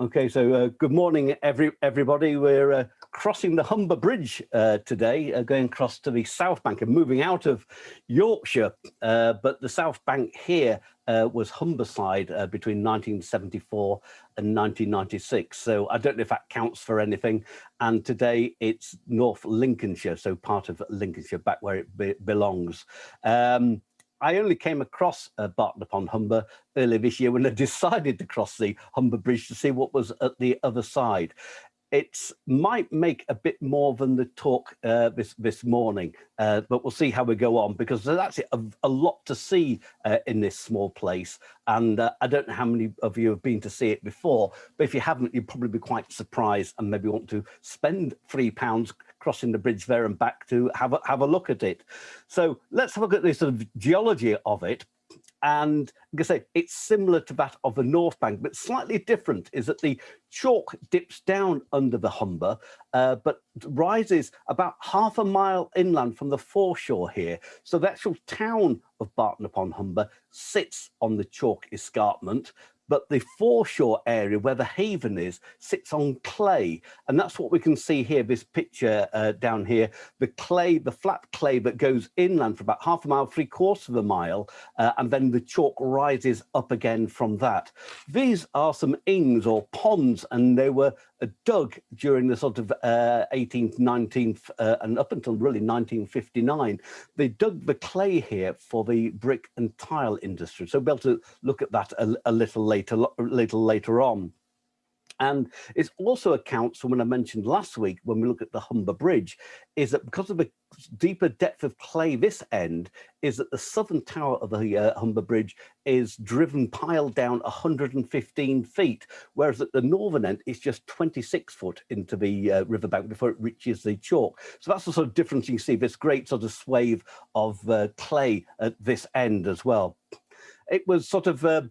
Okay, so uh, good morning, every everybody. We're uh, crossing the Humber Bridge uh, today, uh, going across to the South Bank and moving out of Yorkshire. Uh, but the South Bank here uh, was Humberside between 1974 and 1996. So I don't know if that counts for anything. And today it's North Lincolnshire, so part of Lincolnshire, back where it be belongs. Um, I only came across uh, Barton upon Humber earlier this year when I decided to cross the Humber Bridge to see what was at the other side it might make a bit more than the talk uh, this this morning, uh, but we'll see how we go on because there's actually a, a lot to see uh, in this small place. And uh, I don't know how many of you have been to see it before, but if you haven't, you'd probably be quite surprised and maybe want to spend three pounds crossing the bridge there and back to have a, have a look at it. So let's have a look at the sort of geology of it and like I say, it's similar to that of the North Bank, but slightly different is that the chalk dips down under the Humber, uh, but rises about half a mile inland from the foreshore here. So the actual town of Barton upon Humber sits on the chalk escarpment, but the foreshore area where the haven is sits on clay. And that's what we can see here this picture uh, down here. The clay the flat clay that goes inland for about half a mile three quarters of a mile uh, and then the chalk rises up again from that. These are some ings or ponds and they were dug during the sort of uh, 18th 19th uh, and up until really 1959 they dug the clay here for the brick and tile industry so we'll be able to look at that a, a little later a little later on. And it also accounts for when I mentioned last week, when we look at the Humber Bridge, is that because of the deeper depth of clay this end, is that the southern tower of the uh, Humber Bridge is driven piled down 115 feet, whereas at the northern end, it's just 26 foot into the uh, riverbank before it reaches the chalk. So that's the sort of difference you see, this great sort of swathe of uh, clay at this end as well. It was sort of uh,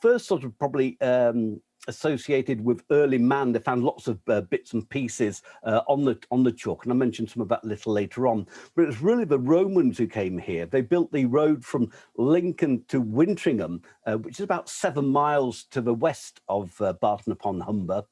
first sort of probably um, associated with early man. They found lots of uh, bits and pieces uh, on the on the chalk, and I mentioned some of that a little later on. But it was really the Romans who came here. They built the road from Lincoln to Wintringham, uh, which is about seven miles to the west of uh, Barton upon Humber,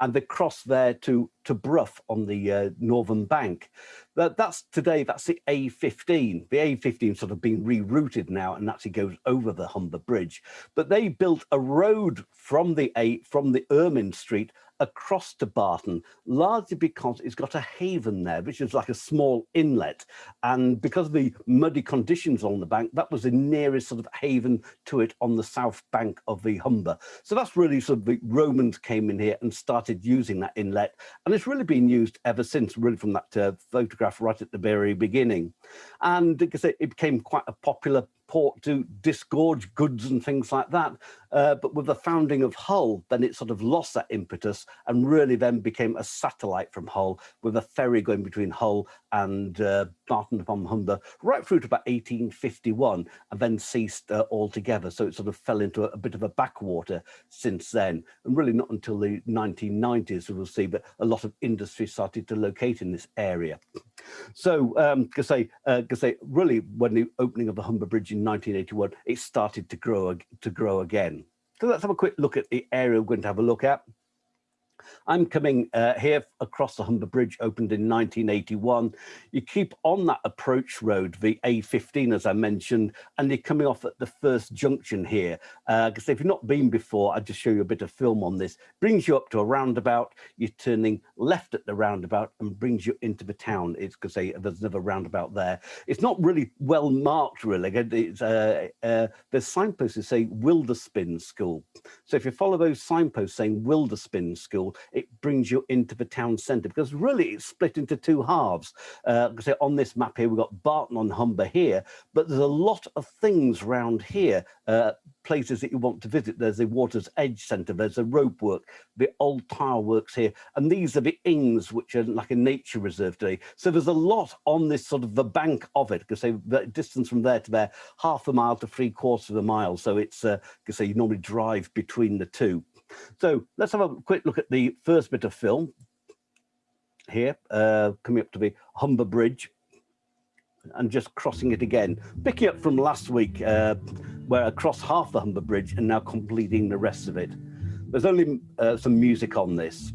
and they crossed there to to Brough on the uh, northern bank. That, that's today, that's the A15. The A15 sort of being rerouted now and actually goes over the Humber Bridge. But they built a road from the A from the Ermine Street across to Barton, largely because it's got a haven there, which is like a small inlet. And because of the muddy conditions on the bank, that was the nearest sort of haven to it on the south bank of the Humber. So that's really sort of the Romans came in here and started using that inlet. And it's really been used ever since, really from that uh, photograph right at the very beginning. And because it became quite a popular port to disgorge goods and things like that. Uh, but with the founding of Hull, then it sort of lost that impetus and really then became a satellite from Hull with a ferry going between Hull and uh, Barton upon Humber right through to about 1851 and then ceased uh, altogether. So it sort of fell into a, a, bit of a backwater since then. And really not until the 1990s we'll see, but a lot of industry started to locate in this area. So, um, say, uh, say, really, when the opening of the Humber Bridge in 1981, it started to grow to grow again. So let's have a quick look at the area we're going to have a look at. I'm coming uh, here across the Humber Bridge, opened in 1981. You keep on that approach road, the A15, as I mentioned, and you're coming off at the first junction here. Because uh, if you've not been before, I'll just show you a bit of film on this. Brings you up to a roundabout, you're turning left at the roundabout and brings you into the town. It's because there's another roundabout there. It's not really well marked, really. It's, uh, uh, there's signposts that say Wilderspin School. So if you follow those signposts saying Wilderspin School, it brings you into the town centre because really it's split into two halves. Uh, so on this map here, we've got Barton on Humber here, but there's a lot of things around here, uh, places that you want to visit. There's the Water's Edge Centre, there's the rope work, the old tile works here, and these are the ings, which are like a nature reserve today. So there's a lot on this sort of the bank of it, because the distance from there to there, half a mile to three quarters of a mile. So it's, uh, say you normally drive between the two. So let's have a quick look at the first bit of film here, uh, coming up to the Humber Bridge and just crossing it again, picking up from last week uh, where I crossed half the Humber Bridge and now completing the rest of it. there's only uh, some music on this.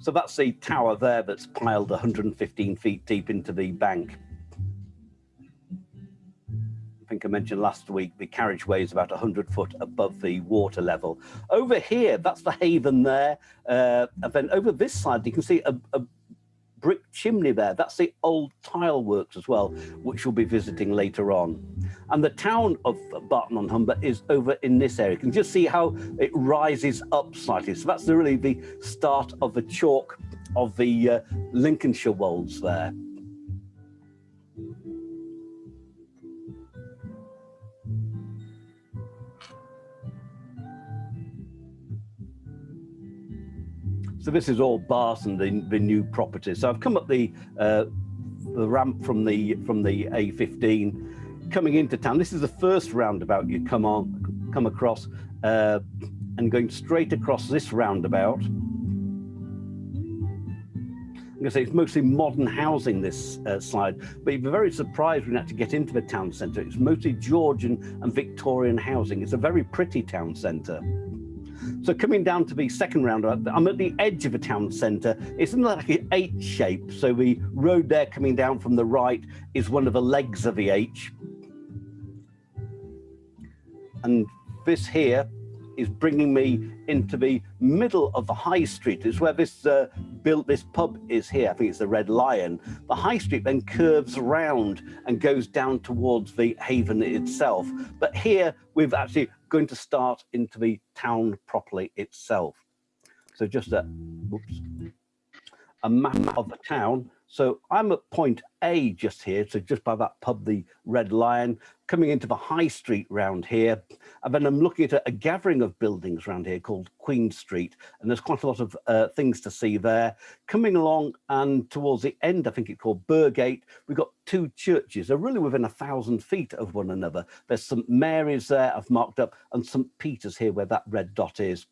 So that's the tower there that's piled 115 feet deep into the bank. I think I mentioned last week, the carriageway is about 100 foot above the water level. Over here, that's the haven there. Uh, and then over this side, you can see a, a brick chimney there. That's the old tile works as well, which we'll be visiting later on. And the town of Barton on Humber is over in this area. You can just see how it rises up slightly. So that's really the start of the chalk of the uh, Lincolnshire wolds there. So this is all Barton, the, the new property. So I've come up the uh, the ramp from the from the A15 coming into town. This is the first roundabout you come on come across uh, and going straight across this roundabout. I'm going to say it's mostly modern housing this uh, but you'd be very surprised when you actually get into the town centre. It's mostly Georgian and Victorian housing. It's a very pretty town centre. So coming down to the second roundabout, I'm at the edge of a town centre. It's in like an H shape. So the road there coming down from the right is one of the legs of the H. And this here is bringing me into the middle of the high street. It's where this uh, built this pub is here. I think it's the Red Lion. The high street then curves around and goes down towards the haven itself. But here we've actually going to start into the town properly itself. So just a, a map of the town so I'm at point A just here, so just by that pub, the Red Lion, coming into the high street round here. And then I'm looking at a, a gathering of buildings around here called Queen Street. And there's quite a lot of uh, things to see there. Coming along and towards the end, I think it's called Burgate, we've got two churches. They're really within a thousand feet of one another. There's St Mary's there I've marked up and St Peter's here where that red dot is.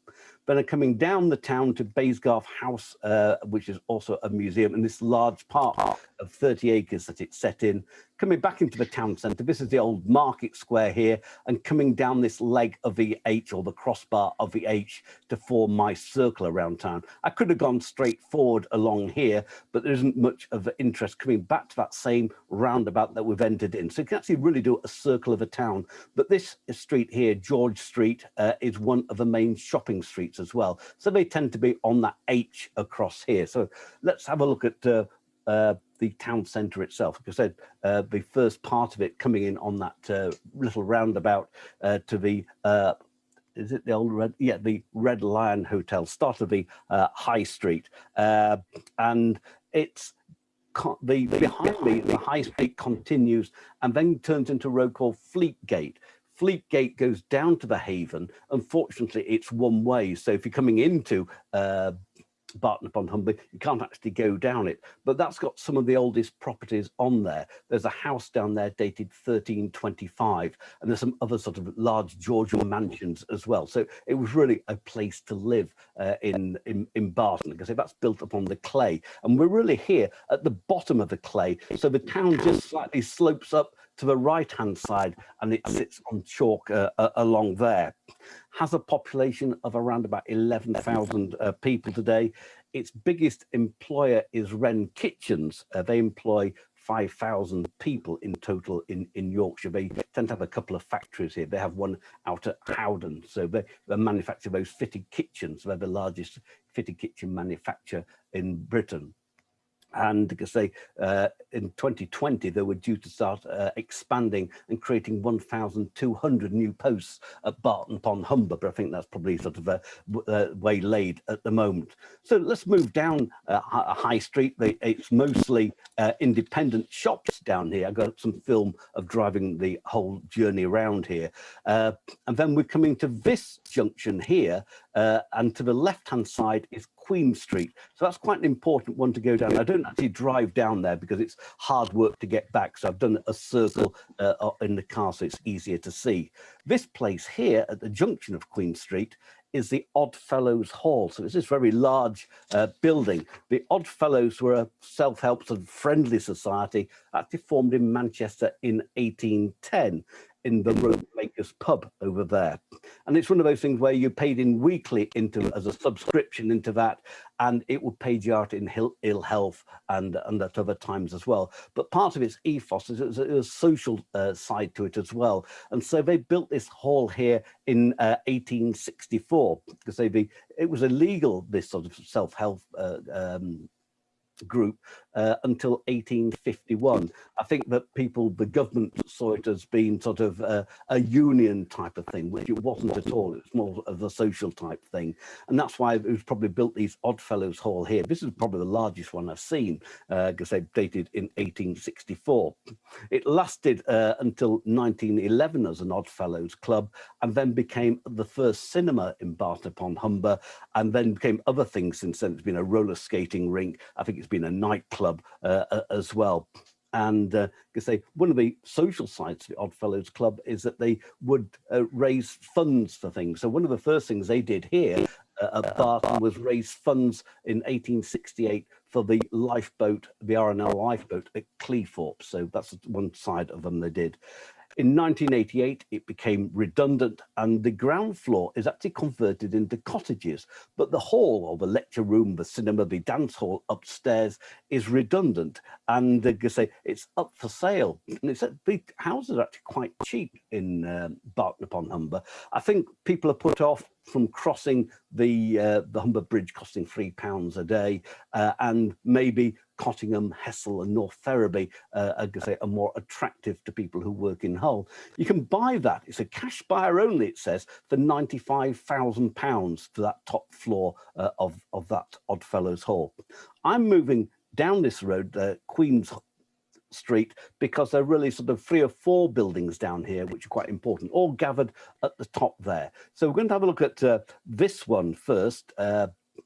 Then coming down the town to Baysgarth House, uh, which is also a museum, and this large park of 30 acres that it's set in. Coming back into the town centre, this is the old market square here, and coming down this leg of the H or the crossbar of the H to form my circle around town. I could have gone straight forward along here, but there isn't much of interest coming back to that same roundabout that we've entered in. So you can actually really do a circle of a town. But this street here, George Street, uh, is one of the main shopping streets as well. So they tend to be on that H across here. So let's have a look at uh, uh, the town centre itself. Like I said, uh, the first part of it coming in on that uh, little roundabout uh, to the uh, is it the old red yeah the red lion hotel start of the uh, high street and it's the behind me the high street continues and then turns into a road called fleetgate Fleetgate goes down to the Haven. Unfortunately, it's one way. So if you're coming into uh, Barton upon Humber, you can't actually go down it, but that's got some of the oldest properties on there. There's a house down there dated 1325, and there's some other sort of large Georgian mansions as well. So it was really a place to live uh, in, in, in Barton, because that's built upon the clay. And we're really here at the bottom of the clay. So the town just slightly slopes up to the right hand side and it sits on chalk uh, uh, along there. Has a population of around about 11,000 uh, people today. Its biggest employer is Wren Kitchens. Uh, they employ 5,000 people in total in, in Yorkshire. They tend to have a couple of factories here. They have one out at Howden. So they, they manufacture those fitted kitchens. They're the largest fitted kitchen manufacturer in Britain and because they uh, in 2020 they were due to start uh, expanding and creating 1,200 new posts at Barton upon Humber, but I think that's probably sort of a, a waylaid at the moment. So let's move down uh, High Street. It's mostly uh, independent shops down here. I got some film of driving the whole journey around here, uh, and then we're coming to this junction here, uh, and to the left-hand side is Queen Street. So that's quite an important one to go down. I don't actually drive down there because it's hard work to get back. So I've done a circle uh, in the car so it's easier to see. This place here at the junction of Queen Street is the Oddfellows Hall. So it's this very large uh, building. The Oddfellows were a self-help and friendly society actually formed in Manchester in 1810 in the Rope Makers pub over there. And it's one of those things where you paid in weekly into as a subscription into that, and it would pay you out in ill health and, and at other times as well. But part of its ethos is a, social uh, side to it as well. And so they built this hall here in uh, 1864 because they, it was illegal, this sort of self-help uh, um, group uh, until 1851. I think that people, the government saw it as being sort of uh, a union type of thing, which it wasn't at all. It was more of a social type thing. And that's why it was probably built these Oddfellows Hall here. This is probably the largest one I've seen because uh, they dated in 1864. It lasted uh, until 1911 as an Oddfellows club and then became the first cinema in Barton upon Humber and then became other things since then. It's been a roller skating rink. I think it's been a nightclub uh, as well. And uh, say one of the social sides of the Oddfellows Club is that they would uh, raise funds for things. So one of the first things they did here uh, at Barton was raise funds in 1868 for the lifeboat, the RNL lifeboat at Cleethorpes. So that's one side of them they did. In 1988, it became redundant and the ground floor is actually converted into cottages, but the hall or the lecture room, the cinema, the dance hall upstairs is redundant. And uh, say it's up for sale. And it's the houses are actually quite cheap in uh, Barton upon Humber. I think people are put off from crossing the uh, the Humber Bridge costing three pounds a day uh, and maybe Cottingham, Hessle and North Ferriby uh, are, say, are more attractive to people who work in Hull. You can buy that, it's a cash buyer only, it says, for £95,000 for that top floor uh, of, of that Oddfellows Hall. I'm moving down this road, uh, Queen's Street because there are really sort of three or four buildings down here which are quite important, all gathered at the top there. So we're going to have a look at uh, this one first. Uh, if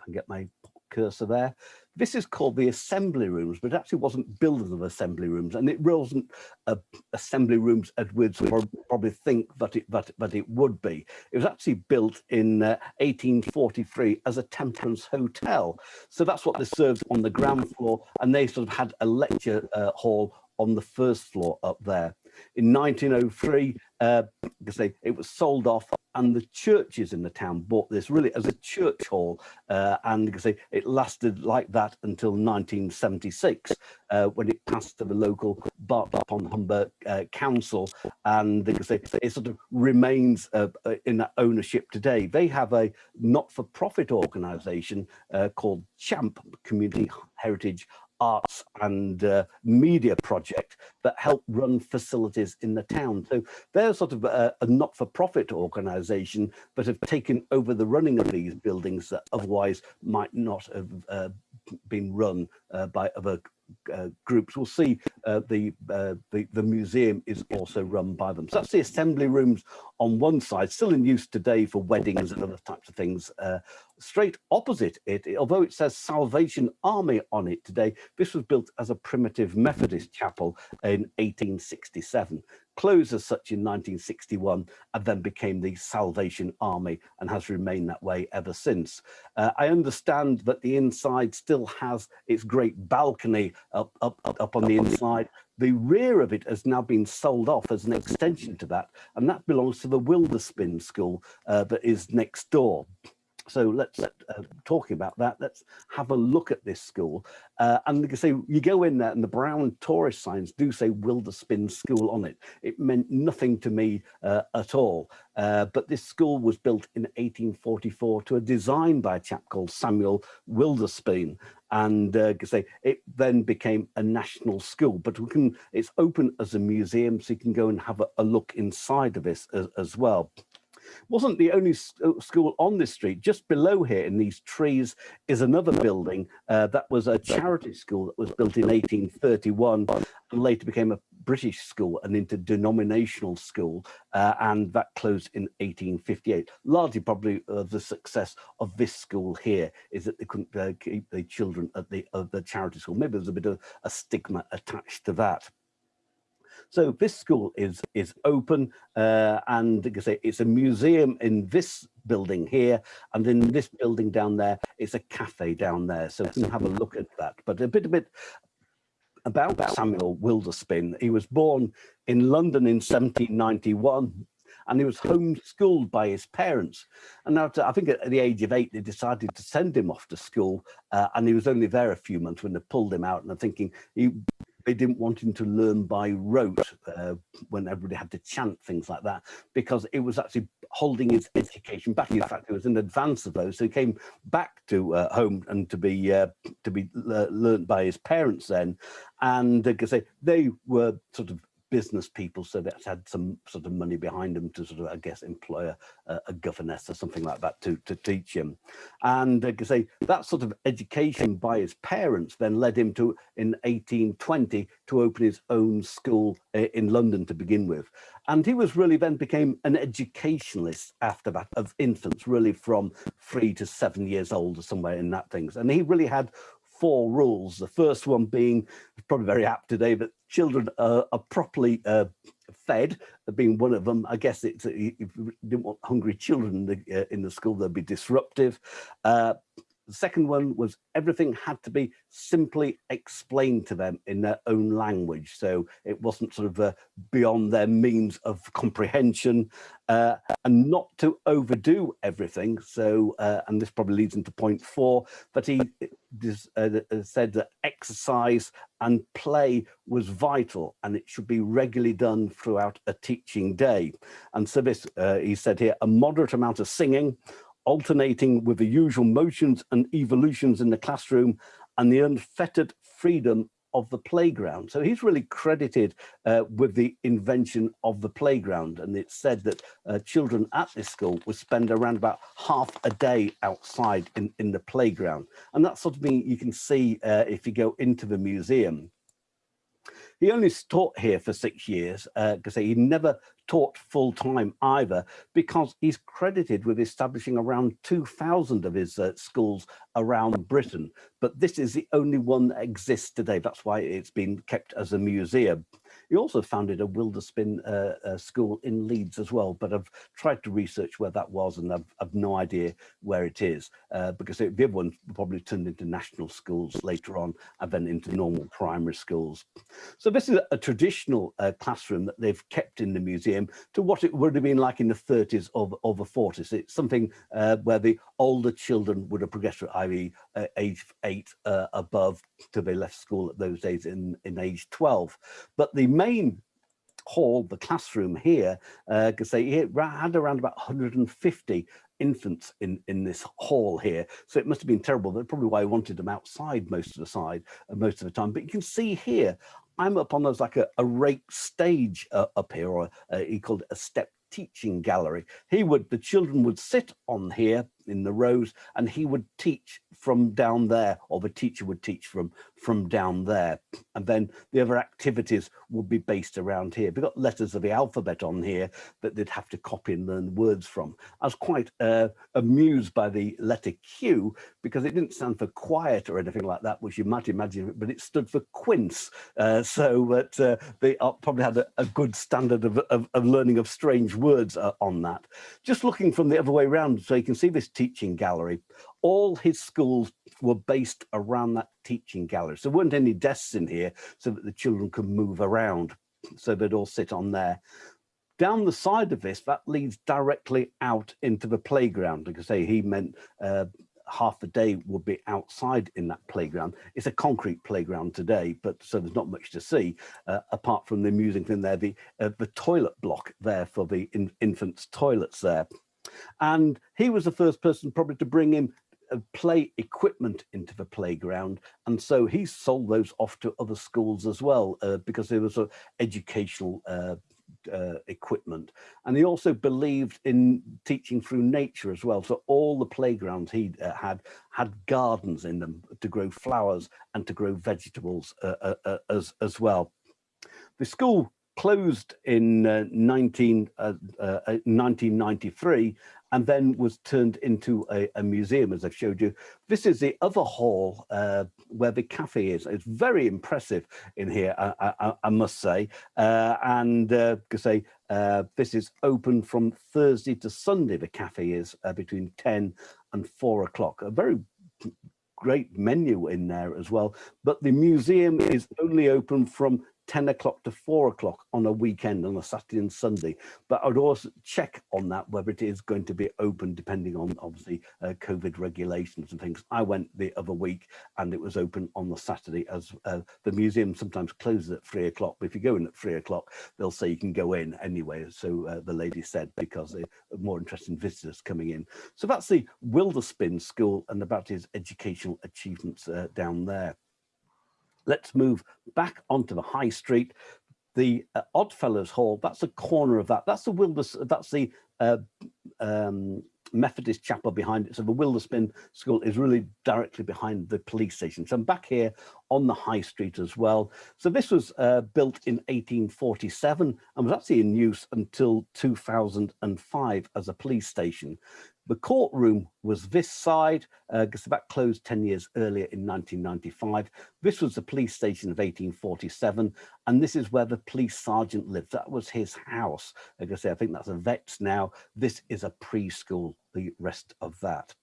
I can get my cursor there. This is called the assembly rooms, but it actually wasn't built of assembly rooms, and it wasn't uh, assembly rooms Edwards probably think that it that, that it would be. It was actually built in uh, 1843 as a temperance hotel. So that's what this serves on the ground floor, and they sort of had a lecture uh, hall on the first floor up there. In 1903, uh, say it was sold off and the churches in the town bought this really as a church hall uh, and say it lasted like that until 1976 uh, when it passed to the local Barton upon Humber uh, council and they say it sort of remains uh, uh, in that ownership today. They have a not-for-profit organization uh, called CHAMP community heritage arts and uh, media project that help run facilities in the town. So they're sort of a, a not-for-profit organization that have taken over the running of these buildings that otherwise might not have uh, been run uh, by other uh, groups will see uh, the, uh, the, the museum is also run by them. So that's the assembly rooms on one side, still in use today for weddings and other types of things. Straight opposite it, although it says Salvation Army on it today, this was built as a primitive Methodist chapel in 1867 closed as such in 1961 and then became the Salvation Army and has remained that way ever since. Uh, I understand that the inside still has its great balcony up, up, up on the inside. The rear of it has now been sold off as an extension to that, and that belongs to the Wilderspin School uh, that is next door so let's uh, talking about that let's have a look at this school. Uh, and you can say you go in there and the brown tourist signs do say Wilderspin school on it. It meant nothing to me uh, at all. Uh, but this school was built in 1844 to a design by a chap called Samuel Wilderspin. And uh, say it then became a national school. But we can it's open as a museum so you can go and have a, a look inside of this as, as well wasn't the only uh, school on this street. Just below here in these trees is another building uh, that was a charity school that was built in 1831 and later became a British school, an interdenominational school, uh, and that closed in 1858. Largely probably uh, the success of this school here is that they couldn't uh, keep the children at the, the charity school. Maybe there's a bit of a stigma attached to that. So this school is is open uh, and like I say, it's a museum in this building here and in this building down there it's a cafe down there so can have a look at that but a bit a bit about Samuel Wilderspin he was born in London in 1791 and he was homeschooled by his parents. And now, I think at the age of eight, they decided to send him off to school, uh, and he was only there a few months when they pulled him out. And I'm thinking he they didn't want him to learn by rote uh, when everybody had to chant things like that because it was actually holding his education back. In fact, it was in advance of those. So he came back to uh, home and to be uh, to be learned by his parents then, and uh, they were sort of business people so that had some sort of money behind them to sort of I guess employ a, a governess or something like that to to teach him and uh, say that sort of education by his parents then led him to in 1820 to open his own school uh, in London to begin with and he was really then became an educationalist after that of infants really from three to seven years old or somewhere in that things and he really had four rules. The first one being probably very apt today, but children are, are properly uh, fed, being one of them. I guess it's if you didn't want hungry children in the, uh, school, they'd be disruptive. Uh, the second one was everything had to be simply explained to them in their own language. So it wasn't sort of uh, beyond their means of comprehension uh, and not to overdo everything. So, uh, and this probably leads into point four, but he uh, uh, said that exercise and play was vital and it should be regularly done throughout a teaching day. And so this, uh, he said here, a moderate amount of singing, alternating with the usual motions and evolutions in the classroom and the unfettered freedom of the playground. So he's really credited uh, with the invention of the playground. And it's said that uh, children at this school would spend around about half a day outside in, in the playground. And that's sort of thing you can see uh, if you go into the museum. He only taught here for six years because uh, he never taught full time either because he's credited with establishing around 2000 of his uh, schools around Britain. But this is the only one that exists today. That's why it's been kept as a museum. He also founded a Wilderspin uh, uh, school in Leeds as well, but I've tried to research where that was and I've, I've no idea where it is uh, because it, the other one probably turned into national schools later on and then into normal primary schools. So this is a traditional uh, classroom that they've kept in the museum to what it would have been like in the 30s or, or the 40s. It's something where the older children would have progressed through, i.e. Age eight above till they left school at those days in, in age 12. But the main hall, the classroom here, because uh, they had around about 150 infants in in this hall here. So it must have been terrible. That's probably why i wanted them outside most of the side uh, most of the time. But you can see here i'm up on those like a, a rake stage uh, up here or uh, he called it a step teaching gallery. He would the children would sit on here in the rows and he would teach from down there or the teacher would teach from from down there. And then the other activities would be based around here. We've got letters of the alphabet on here that they'd have to copy and learn words from. I was quite uh, amused by the letter q because it didn't stand for quiet or anything like that which you might imagine but it stood for quince. Uh, so that uh, they probably had a, a good standard of, of, of, learning of strange words uh, on that. Just looking from the other way around so you can see this teaching gallery. All his schools were based around that teaching gallery. So there weren't any desks in here so that the children could move around. So they'd all sit on there. Down the side of this, that leads directly out into the playground. Like I say, he meant uh, half a day would be outside in that playground. It's a concrete playground today, but so there's not much to see uh, apart from the amusing thing there, the uh, the toilet block there for the in, infants' toilets there. And he was the first person probably to bring in uh, play equipment into the playground. And so he sold those off to other schools as well uh, because there was a educational uh, uh, equipment. And he also believed in teaching through nature as well. So all the playgrounds he uh, had had gardens in them to grow flowers and to grow vegetables uh, as as well. The school closed in uh, 19, uh, 1993 uh, and then was turned into a, a, museum, as I've showed you. This is the other hall uh, where the cafe is. It's very impressive in here, I, I, I must say. Uh, and uh, say uh, this is open from Thursday to Sunday. The cafe is uh, between 10 and 4 o'clock. A very great menu in there as well. But the museum is only open from 10 o'clock to 4 o'clock on a weekend on a Saturday and Sunday. But I would also check on that whether it is going to be open depending on obviously uh, COVID regulations and things. I went the other week and it was open on the Saturday as uh, the museum sometimes closes at 3 o'clock. But if you go in at 3 o'clock, they'll say you can go in anyway. So uh, the lady said because they're more interesting visitors coming in. So that's the Wilderspin School and about his educational achievements uh, down there. Let's move back onto the high street. The uh, Oddfellows Hall, that's the corner of that. That's the Wilders, that's the uh, um, Methodist chapel behind it. So the Wilderspin School is really directly behind the police station. So I'm back here on the high street as well. So this was uh, built in 1847 and was actually in use until 2005 as a police station. The courtroom was this side, uh, that closed 10 years earlier in 1995. This was the police station of 1847, and this is where the police sergeant lived. That was his house. Like I say, I think that's a vet's now. This is a preschool, the rest of that.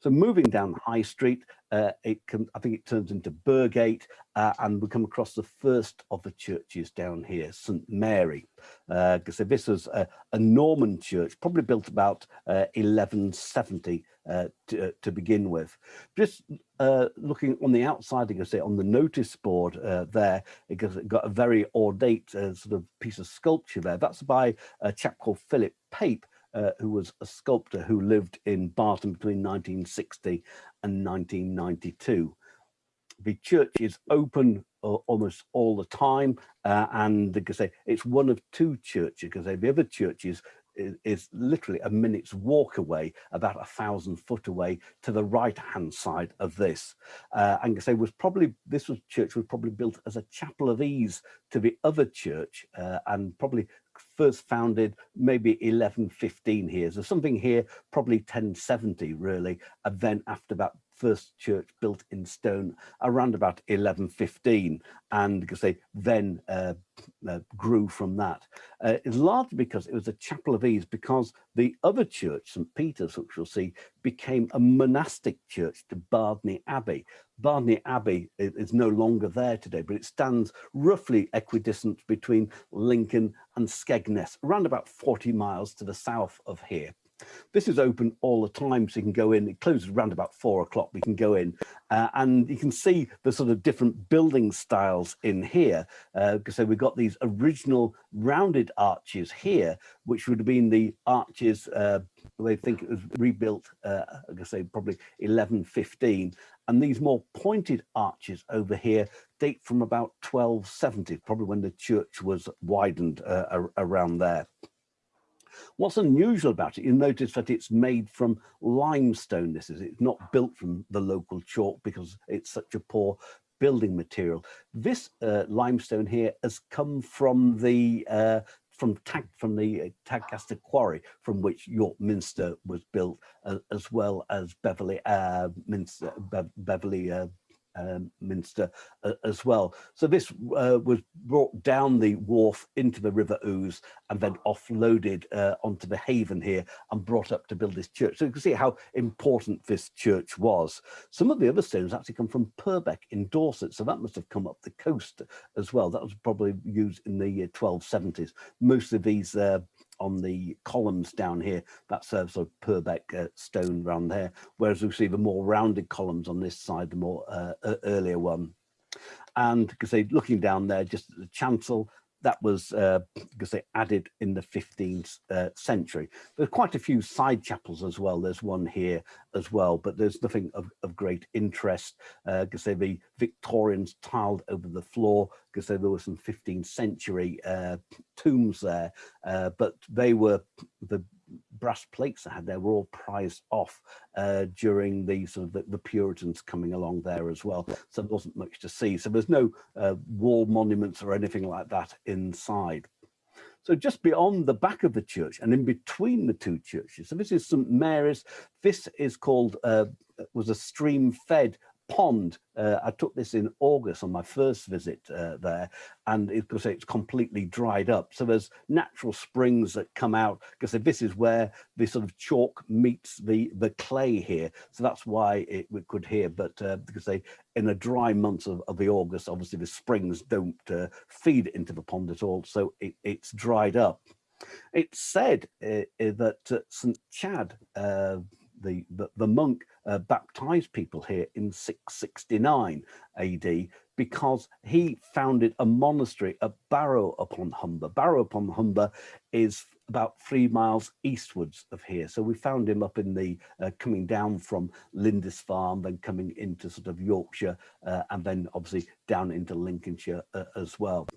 So moving down High Street, uh, it can, I think it turns into Burgate, uh, and we come across the first of the churches down here, St Mary. Uh, so this was a, a, Norman church, probably built about 1170 uh, uh, to, uh, to, begin with. Just looking on the outside, you can say on the notice board there, it got a very ornate sort of piece of sculpture there. That's by a chap called Philip Pape, uh, who was a sculptor who lived in Barton between 1960 and 1992. The church is open uh, almost all the time, uh, and like I say, it's one of two churches, because the other churches is, is, literally a minute's walk away, about a thousand foot away to the right hand side of this. Uh, and I say was probably this was church was probably built as a chapel of ease to the other church, uh, and probably first founded maybe 1115 here. So something here, probably 1070 really, and then after that first church built in stone around about 1115 and they then uh, uh, grew from that. Uh, it's largely because it was a chapel of ease because the other church, St. Peter's, which you'll see, became a monastic church to Bardney Abbey. Bardney Abbey is no longer there today, but it stands roughly equidistant between Lincoln and Skegness, around about 40 miles to the south of here. This is open all the time, so you can go in. It closes around about four o'clock. We can go in, uh, and you can see the sort of different building styles in here. Uh, so we've got these original rounded arches here, which would have been the arches. Uh, they think it was rebuilt. Uh, I say, probably 1115, and these more pointed arches over here date from about 1270, probably when the church was widened uh, around there. What's unusual about it, you'll notice that it's made from limestone. This is, it's not built from the local chalk because it's such a poor building material. This uh, limestone here has come from the uh, from Tag, from the uh, Tadcaster quarry from which York Minster was built, uh, as well as Beverley uh, Minster, Be Beverley uh, um, Minster uh, as well. So this uh, was brought down the wharf into the River Ouse and then offloaded uh, onto the haven here and brought up to build this church. So you can see how important this church was. Some of the other stones actually come from Purbeck in Dorset, so that must have come up the coast as well. That was probably used in the 1270s. Most of these uh, on the columns down here, that serves a Purbeck uh, stone around there, whereas we see the more rounded columns on this side, the more uh, earlier one. And because they looking down there, just at the chancel, that was uh, because they added in the 15th uh, century. There's quite a few side chapels as well. There's one here as well, but there's nothing of, of great interest because uh, the Victorians tiled over the floor because there were some 15th century uh, tombs there, uh, but they were the brass plates I had there were all prized off uh, during the sort of the, the, Puritans coming along there as well. So there wasn't much to see. So there's no uh, wall monuments or anything like that inside. So just beyond the back of the church and in between the two churches, so this is St Mary's. This is called, uh, was a stream fed pond. Uh, I took this in August on my first visit uh, there, and it, it's completely dried up. So there's natural springs that come out because this is where the sort of chalk meets the the clay here. So that's why it we could hear. But uh, because they in a dry month of, of the August, obviously the springs don't uh, feed into the pond at all, so it, it's dried up. It's said uh, that uh, St Chad, the, the monk uh, baptized people here in 669 AD because he founded a monastery at Barrow upon Humber. Barrow upon Humber is about three miles eastwards of here. So we found him up in the, uh, coming down from Lindisfarne, then coming into sort of Yorkshire, uh, and then obviously down into Lincolnshire uh, as well.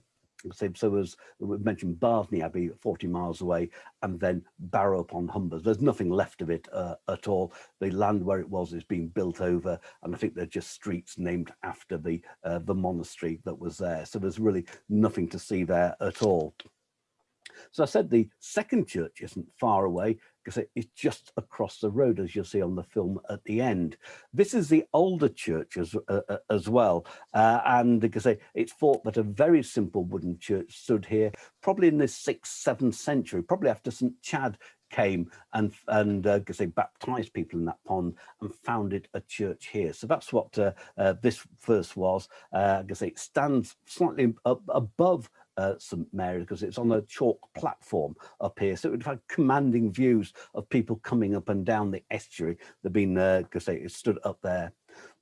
So, so as we mentioned, Bardney Abbey, 40 miles away, and then Barrow upon Humbers. There's nothing left of it uh, at all. The land where it was is being built over, and I think they're just streets named after the uh, the monastery that was there. So there's really nothing to see there at all. So I said the second church isn't far away because it's just across the road, as you'll see on the film at the end. This is the older church as, uh, uh as well. Uh, and because it's thought that a very simple wooden church stood here, probably in the sixth, seventh century, probably after St. Chad came and and uh, they baptized people in that pond and founded a church here. So that's what uh, uh, this first was. Uh, I say it stands slightly up above uh, St Mary because it's on a chalk platform up here. So it would have commanding views of people coming up and down the estuary. They've been, uh, say, it stood up there.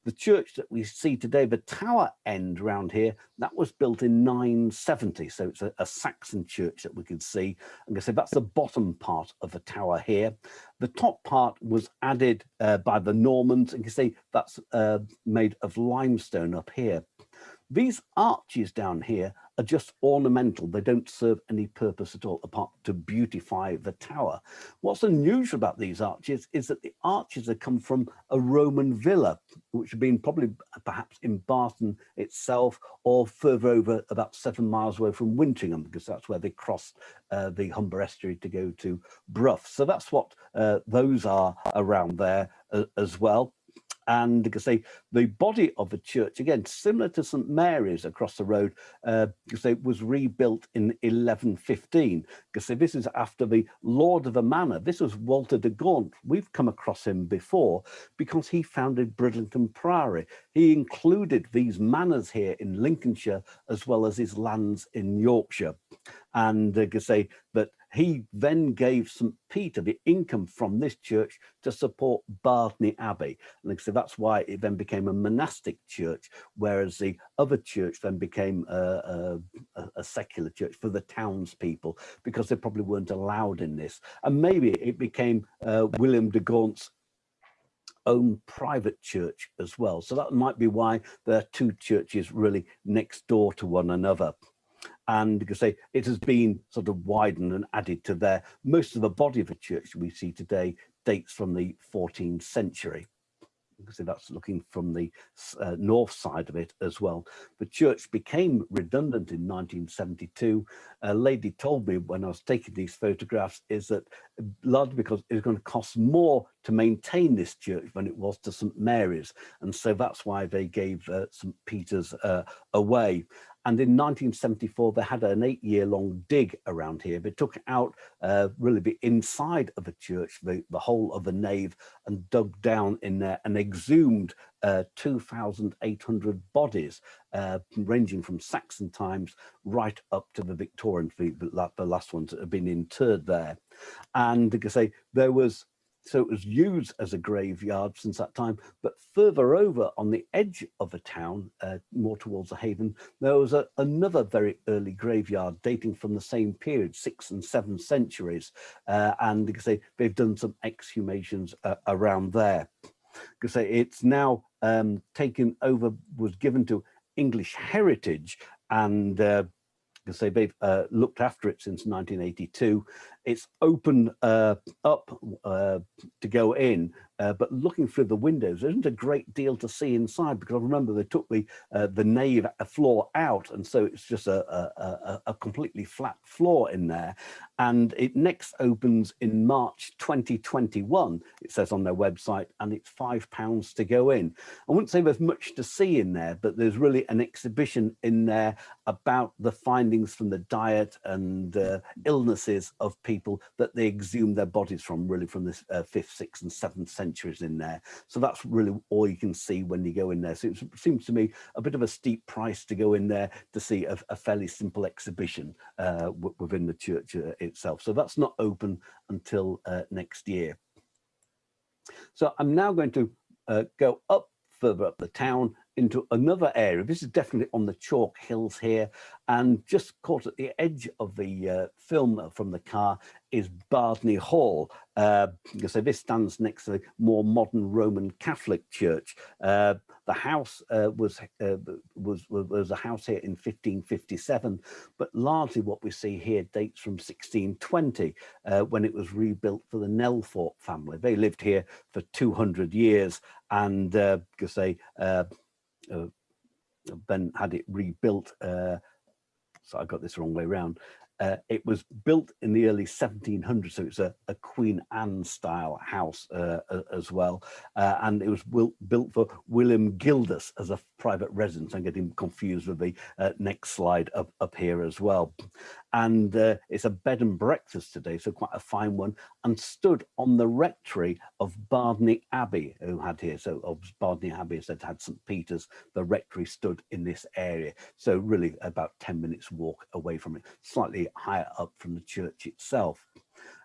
The church that we see today, the tower end around here, that was built in 970. So it's a, a Saxon church that we can see. I'm say that's the bottom part of the tower here. The top part was added uh, by the Normans. And you can see that's uh, made of limestone up here. These arches down here are just ornamental. They don't serve any purpose at all apart to beautify the tower. What's unusual about these arches is that the arches have come from a Roman villa, which had been probably perhaps in Barton itself or further over about seven miles away from Wintingham, because that's where they crossed uh, the Humber estuary to go to Brough. So that's what uh, those are around there uh, as well and because the body of the church again similar to st mary's across the road uh, because it was rebuilt in 1115 because this is after the lord of the manor. This was walter de gaunt. We've come across him before because he founded bridlington priory. He included these manors here in lincolnshire as well as his lands in yorkshire. And uh, say that he then gave St. Peter the income from this church to support Bardney Abbey. And so that's why it then became a monastic church, whereas the other church then became a, a, a secular church for the townspeople, because they probably weren't allowed in this. And maybe it became uh, William de Gaunt's own private church as well. So that might be why there are two churches really next door to one another and because say it has been sort of widened and added to there. Most of the body of the church we see today dates from the 14th century. You can see that's looking from the uh, north side of it as well. The church became redundant in 1972. A lady told me when I was taking these photographs is that largely because it was going to cost more to maintain this church than it was to St Mary's. And so that's why they gave uh, St Peter's uh, away. And in 1974, they had an eight year long dig around here. They took out uh, really the inside of the church, the, the whole of the nave, and dug down in there and exhumed uh, 2,800 bodies, uh, ranging from Saxon times right up to the Victorian, the, the last ones that have been interred there. And like I say, there was so it was used as a graveyard since that time. But further over on the edge of the town, uh, more towards the haven, there was a, another very early graveyard dating from the same period, sixth and seventh centuries. Uh, and because they, they've done some exhumations uh, around there. Because it's now um, taken over, was given to English Heritage and uh, because they've uh, looked after it since 1982 it's open uh, up uh, to go in, uh, but looking through the windows, there isn't a great deal to see inside because I remember they took the uh, the nave floor out, and so it's just a, a, a, completely flat floor in there. And it next opens in March 2021, it says on their website, and it's five pounds to go in. I wouldn't say there's much to see in there, but there's really an exhibition in there about the findings from the diet and uh, illnesses of people that they exhumed their bodies from, really from the uh, fifth, sixth and seventh centuries in there. So that's really all you can see when you go in there. So it seems to me a bit of a steep price to go in there to see a, a fairly simple exhibition uh, within the church uh, itself. So that's not open until uh, next year. So I'm now going to uh, go up further up the town into another area. This is definitely on the chalk hills here and just caught at the edge of the uh, film from the car is Bardney Hall. Uh, so this stands next to the more modern Roman Catholic church. Uh, the house uh, was, uh, was, was a house here in 1557, but largely what we see here dates from 1620 uh, when it was rebuilt for the Nelthorpe family. They lived here for 200 years and uh, say uh, had it rebuilt. Uh, so I got this wrong way around. Uh, it was built in the early 1700s, so it's a, a Queen Anne style house uh, as well. Uh, and it was built for William Gildas as a private residence. I'm getting confused with the uh, next slide up, up here as well. And uh, it's a bed and breakfast today, so quite a fine one, and stood on the rectory of Bardney Abbey, who had here. So of Bardney Abbey said had St. Peter's, the rectory stood in this area. So really about 10 minutes walk away from it, slightly higher up from the church itself.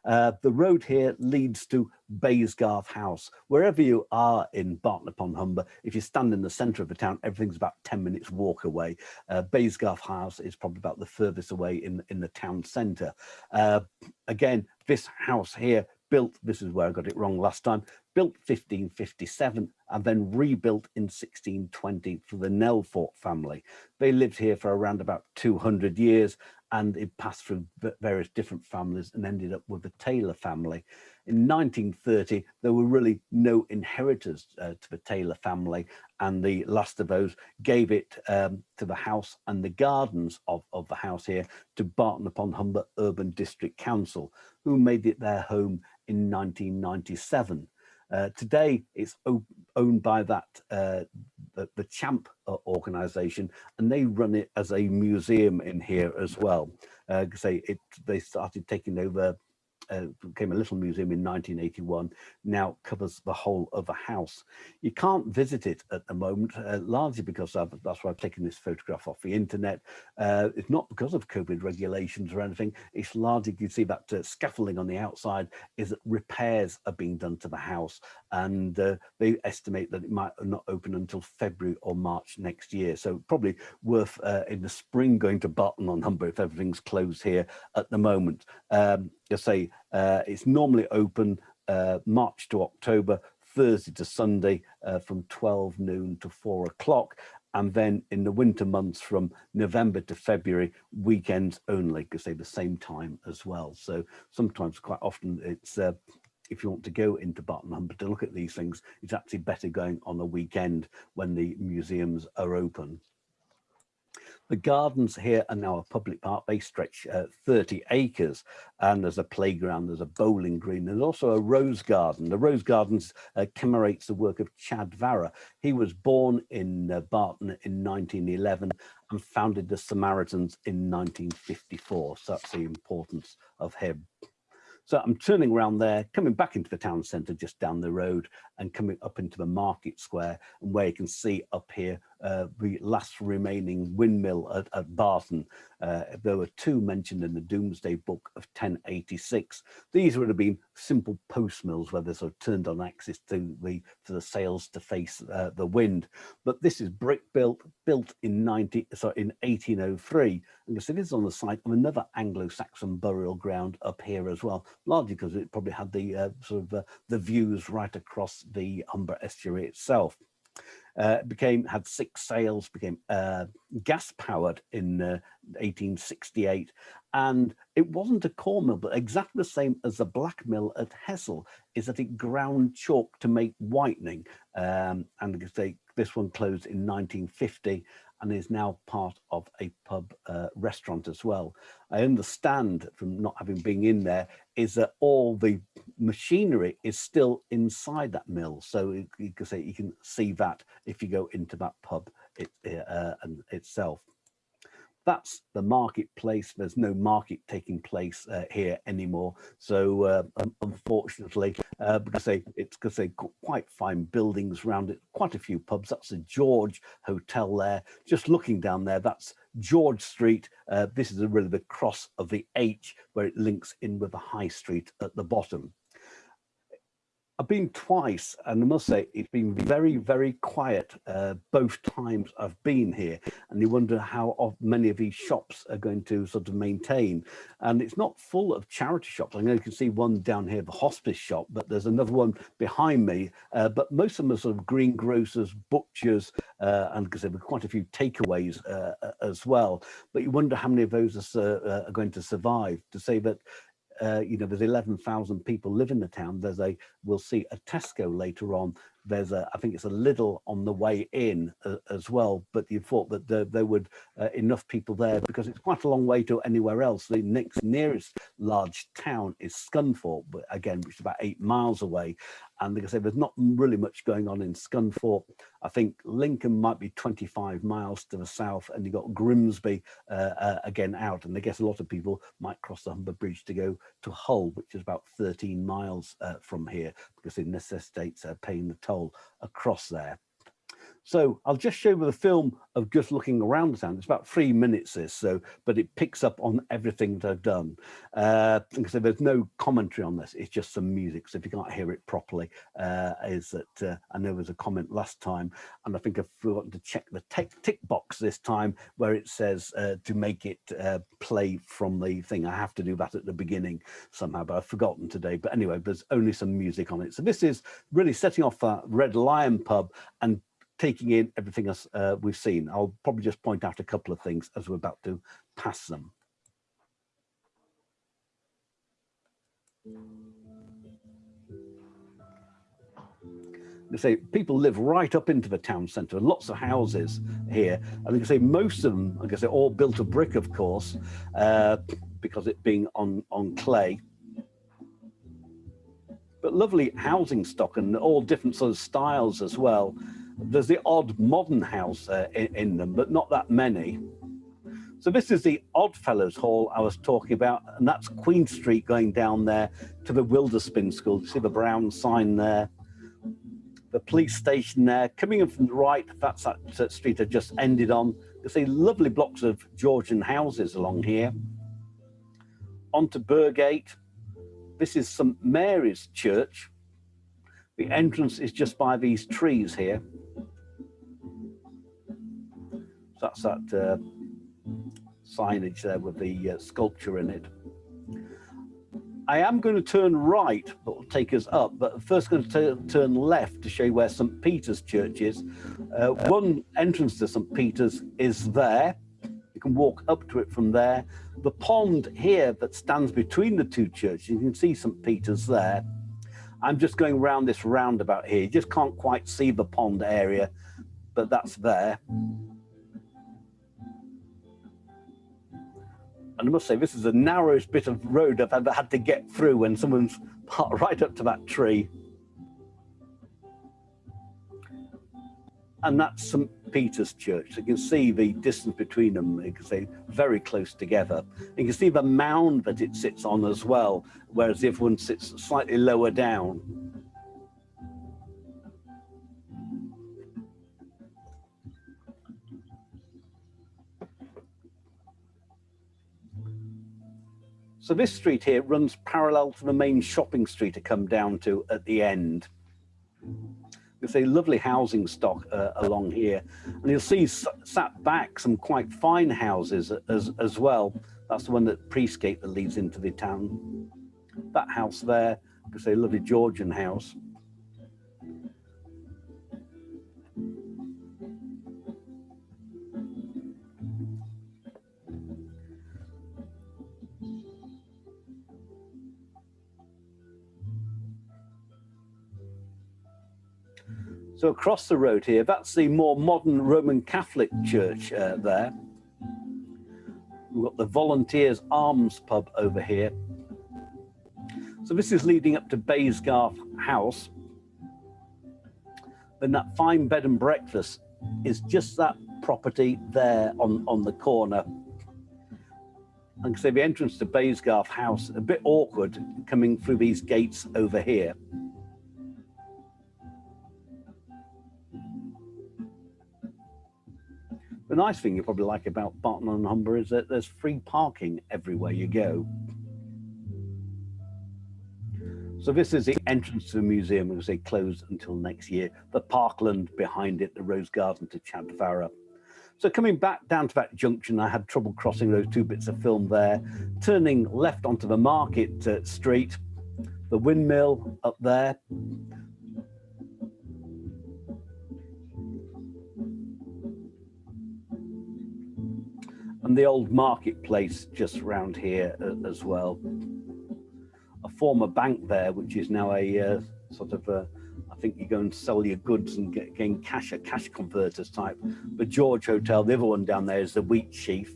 Uh, the road here leads to Baysgarth House. Wherever you are in Barton upon Humber, if you stand in the centre of the town, everything's about 10 minutes walk away. Uh, Baysgarth House is probably about the furthest away in, in the town centre. Uh, again, this house here built, this is where I got it wrong last time, built 1557 and then rebuilt in 1620 for the Nelthorpe family. They lived here for around about 200 years and it passed through various different families and ended up with the Taylor family. In 1930, there were really no inheritors uh, to the Taylor family, and the last of those gave it um, to the house and the gardens of, of the house here to Barton upon Humber Urban District Council, who made it their home in 1997. Uh, today, it's owned by that uh, the, the CHAMP uh, organization, and they run it as a museum in here as well. Uh, say it, they started taking over uh, became a little museum in 1981, now covers the whole of the house. You can't visit it at the moment, uh, largely because I've, that's why I've taken this photograph off the internet. Uh, it's not because of COVID regulations or anything. It's largely, you see that uh, scaffolding on the outside is that repairs are being done to the house and uh, they estimate that it might not open until February or March next year. So probably worth uh, in the spring going to Barton on Humber if everything's closed here at the moment. Um, I say uh, it's normally open uh, March to October, Thursday to Sunday uh, from 12 noon to four o'clock. And then in the winter months from November to February, weekends only, because they're the same time as well. So sometimes quite often it's, uh, if you want to go into Barton Humber to look at these things, it's actually better going on a weekend when the museums are open. The gardens here are now a public park. They stretch uh, 30 acres and there's a playground, there's a bowling green. There's also a rose garden. The rose gardens uh, commemorates the work of Chad Varah. He was born in uh, Barton in 1911 and founded the Samaritans in 1954. So that's the importance of him. So I'm turning around there, coming back into the town centre just down the road and coming up into the market square and where you can see up here uh, the last remaining windmill at, at Barton. Uh, there were two mentioned in the Domesday Book of 1086. These would have been simple post mills where they sort of turned on axis to the for the sails to face uh, the wind. But this is brick built, built in 90, sorry, in 1803. And this is on the site of another Anglo-Saxon burial ground up here as well, largely because it probably had the uh, sort of uh, the views right across the Humber estuary itself. Uh, became had six sails, became uh, gas powered in 1868, uh, and it wasn't a core mill, but exactly the same as the black mill at Hessle, is that it ground chalk to make whitening, um, and they, this one closed in 1950 and is now part of a pub uh, restaurant as well. I understand from not having been in there is that all the machinery is still inside that mill. So you, can say you can see that if you go into that pub it, uh, itself that's the marketplace. There's no market taking place uh, here anymore. So uh, unfortunately, uh, because they, it's because they quite fine buildings around it, quite a few pubs. That's the George Hotel there. Just looking down there, that's George Street. Uh, this is really the cross of the H where it links in with the High Street at the bottom. I've been twice, and I must say it's been very, very quiet uh, both times I've been here. And you wonder how many of these shops are going to sort of maintain. And it's not full of charity shops. I know you can see one down here, the hospice shop, but there's another one behind me. Uh, but most of them are sort of greengrocers, butchers, uh, and because there were quite a few takeaways uh, as well. But you wonder how many of those are, uh, are going to survive. To say that uh, you know, there's 11,000 people live in the town. There's a, we'll see a Tesco later on there's a, I think it's a little on the way in uh, as well, but you thought that there, there would uh, enough people there because it's quite a long way to anywhere else. The next nearest large town is Scunthorpe, but again, which is about eight miles away. And like I say, there's not really much going on in Scunthorpe. I think Lincoln might be 25 miles to the south and you've got Grimsby uh, uh, again out. And I guess a lot of people might cross the Humber Bridge to go to Hull, which is about 13 miles uh, from here because it necessitates uh, paying the toll across there. So I'll just show you the film of just looking around the town. It's about three minutes this, so but it picks up on everything that I've done. Uh, there's no commentary on this. It's just some music. So if you can't hear it properly, uh, is that uh, I know there was a comment last time, and I think I've forgotten to check the tick box this time where it says uh, to make it uh, play from the thing. I have to do that at the beginning somehow, but I've forgotten today. But anyway, there's only some music on it. So this is really setting off a Red Lion pub and taking in everything as uh, we've seen. I'll probably just point out a couple of things as we're about to pass them. They say people live right up into the town centre, lots of houses here. And you say most of them, I guess they're all built of brick, of course, uh, because it being on, on clay. But lovely housing stock and all different sort of styles as well. There's the odd modern house uh, in, in, them, but not that many. So this is the Oddfellows Hall I was talking about, and that's Queen Street going down there to the Wilderspin School. You see the brown sign there. The police station there. Coming in from the right, that's that, street I just ended on. You see lovely blocks of Georgian houses along here. Onto Burgate. This is St Mary's Church. The entrance is just by these trees here that's that uh, signage there with the uh, sculpture in it. I am going to turn right, but will take us up, but first going to turn left to show you where St. Peter's Church is. Uh, one entrance to St. Peter's is there. You can walk up to it from there. The pond here that stands between the two churches, you can see St. Peter's there. I'm just going around this roundabout here. You just can't quite see the pond area, but that's there. And I must say this is the narrowest bit of road I've ever had to get through when someone's parked right up to that tree. And that's St. Peter's Church. You can see the distance between them, say very close together. You can see the mound that it sits on as well, whereas other one sits slightly lower down. So this street here runs parallel to the main shopping street to come down to at the end. There's a lovely housing stock uh, along here. And you'll see sat back some quite fine houses as, as well. That's the one that Priestgate that leads into the town. That house there, it's a lovely Georgian house. So across the road here, that's the more modern Roman Catholic church uh, there. We've got the Volunteers Arms pub over here. So this is leading up to Baysgarth House. Then that fine bed and breakfast is just that property there on, on the corner. And say the entrance to Baysgarth House, a bit awkward coming through these gates over here. The nice thing you probably like about Barton on Humber is that there's free parking everywhere you go. So this is the entrance to the museum, as they close until next year. The parkland behind it, the rose garden to Chad Varah. So coming back down to that junction, I had trouble crossing those two bits of film there, turning left onto the Market uh, Street, the windmill up there, and the old marketplace just round here uh, as well. A former bank there, which is now a uh, sort of a, I think you go and sell your goods and get, gain cash a cash converters type. The George Hotel, the other one down there is the Wheatsheaf.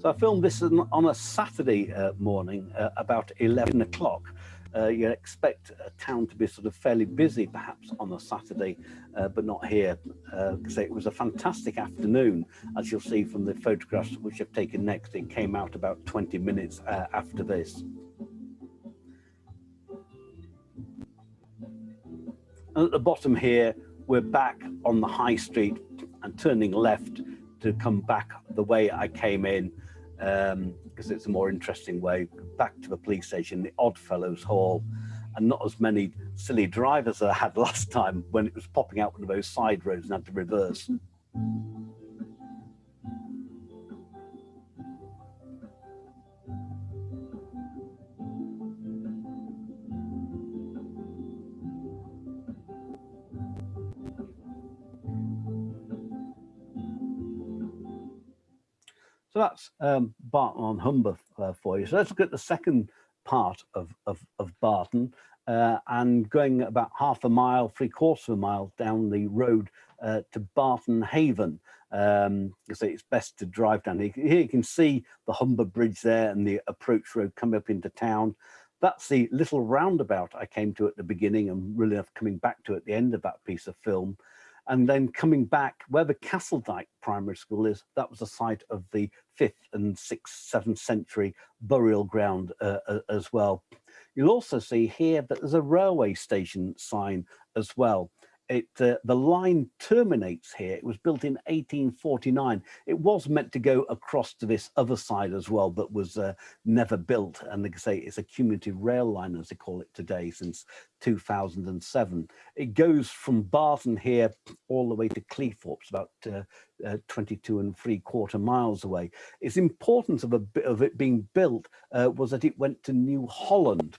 So I filmed this on a Saturday uh, morning uh, about 11 o'clock uh, you expect a town to be sort of fairly busy perhaps on a Saturday, uh, but not here. Uh, it was a fantastic afternoon, as you'll see from the photographs which I've taken next. It came out about 20 minutes uh, after this. And at the bottom here, we're back on the high street and turning left to come back the way I came in because it's a more interesting way back to the police station, the Oddfellows Hall, and not as many silly drivers as I had last time when it was popping out one of those side roads and had to reverse. So that's um, Barton on Humber uh, for you. So let's look at the second part of, of, of Barton uh, and going about half a mile, three quarters of a mile down the road uh, to Barton Haven. Um, so it's best to drive down here. Here you can see the Humber Bridge there and the approach road coming up into town. That's the little roundabout I came to at the beginning and really coming back to at the end of that piece of film. And then coming back where the Castledyke Primary School is, that was the site of the fifth and sixth, seventh century burial ground uh, uh, as well. You'll also see here that there's a railway station sign as well it uh, the line terminates here. It was built in 1849. It was meant to go across to this other side as well, but was uh, never built. And they say it's a cumulative rail line, as they call it today, since 2007. It goes from Barton here all the way to Cleethorpes, about uh, uh, 22 and three quarter miles away. Its importance of a of it being built uh, was that it went to New Holland.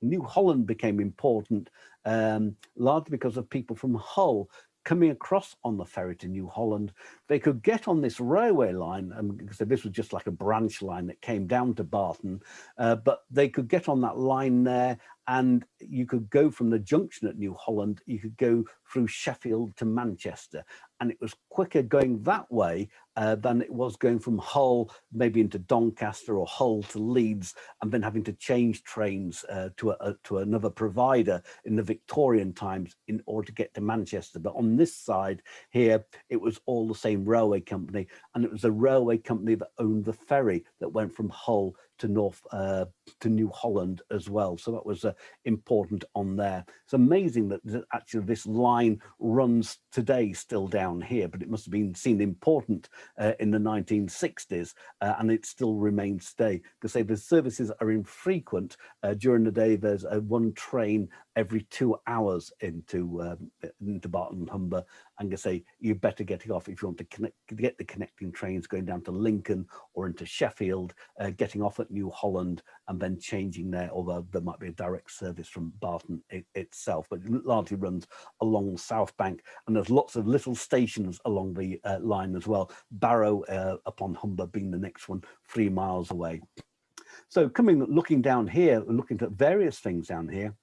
New Holland became important um, largely because of people from Hull coming across on the ferry to New Holland, they could get on this railway line, and so this was just like a branch line that came down to Barton, uh, but they could get on that line there and you could go from the junction at New Holland, you could go through Sheffield to Manchester, and it was quicker going that way uh, than it was going from Hull, maybe into Doncaster or Hull to Leeds, and then having to change trains uh, to, a, to another provider in the Victorian times in order to get to Manchester. But on this side here, it was all the same railway company, and it was a railway company that owned the ferry that went from Hull to North uh, to New Holland as well. So that was uh, important on there. It's amazing that actually this line runs today still down here, but it must have been seen important uh, in the 1960s uh, and it still remains today because say the services are infrequent uh, during the day. There's a one train every two hours into um, into Barton Humber and I say you better get off if you want to connect, get the connecting trains going down to Lincoln or into Sheffield, uh, getting off at New Holland and then changing there, although there might be a direct service from Barton it, itself, but it largely runs along South Bank and there's lots of little stations along the uh, line as well. Barrow uh, upon Humber being the next one, three miles away. So coming, looking down here, looking at various things down here,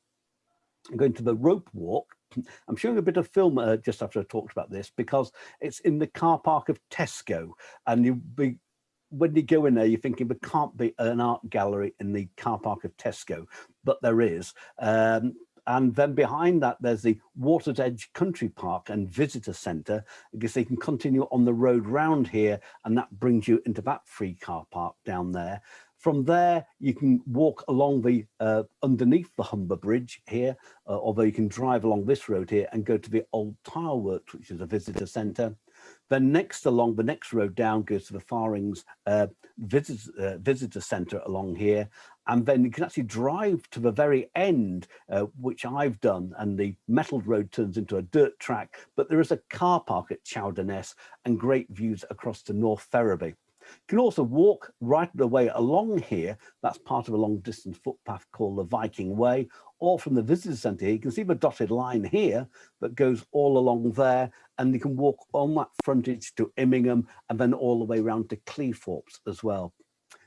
going to the rope walk, I'm showing a bit of film uh, just after I talked about this because it's in the car park of Tesco and you be when you go in there, you're thinking there can't be an art gallery in the car park of Tesco, but there is. Um, and then behind that, there's the Water's Edge Country Park and Visitor Centre, because they can continue on the road round here, and that brings you into that free car park down there. From there, you can walk along the uh, underneath the Humber Bridge here, uh, although you can drive along this road here and go to the Old Tile Works, which is a visitor centre. Then next along the next road down goes to the Far Ings uh, visitor, uh, visitor centre along here. And then you can actually drive to the very end, uh, which I've done, and the metalled road turns into a dirt track. But there is a car park at Chowder Ness and great views across to North Ferriby. You can also walk right the way along here. That's part of a long distance footpath called the Viking Way, or from the visitor centre here. You can see the dotted line here that goes all along there, and you can walk on that frontage to Immingham and then all the way around to Cleethorpes as well.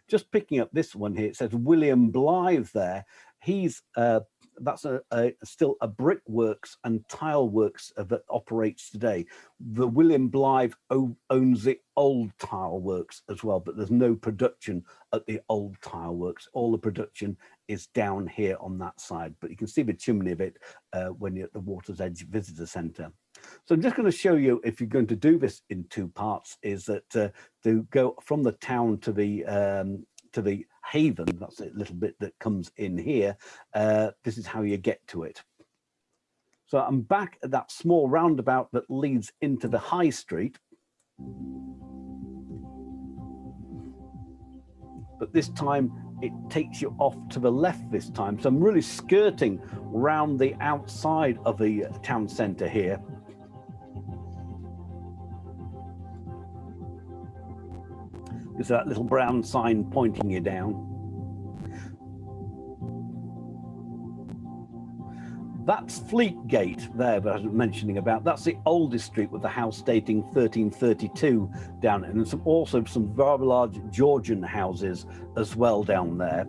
Just picking up this one here, it says William Blythe there. He's uh, that's a, a, still a brickworks and tile works that operates today. The William Blythe owns the old tile works as well, but there's no production at the old tile works. All the production is down here on that side, but you can see the chimney of it uh, when you're at the Water's Edge Visitor Centre. So I'm just going to show you, if you're going to do this in two parts, is that uh, to go from the town to the um, to the haven, that's a little bit that comes in here, uh, this is how you get to it. So I'm back at that small roundabout that leads into the high street. But this time it takes you off to the left this time. So I'm really skirting round the outside of the town centre here. There's that little brown sign pointing you down. That's Fleetgate there that I was mentioning about. That's the oldest street with the house dating 1332 down and some, also some very large Georgian houses as well down there.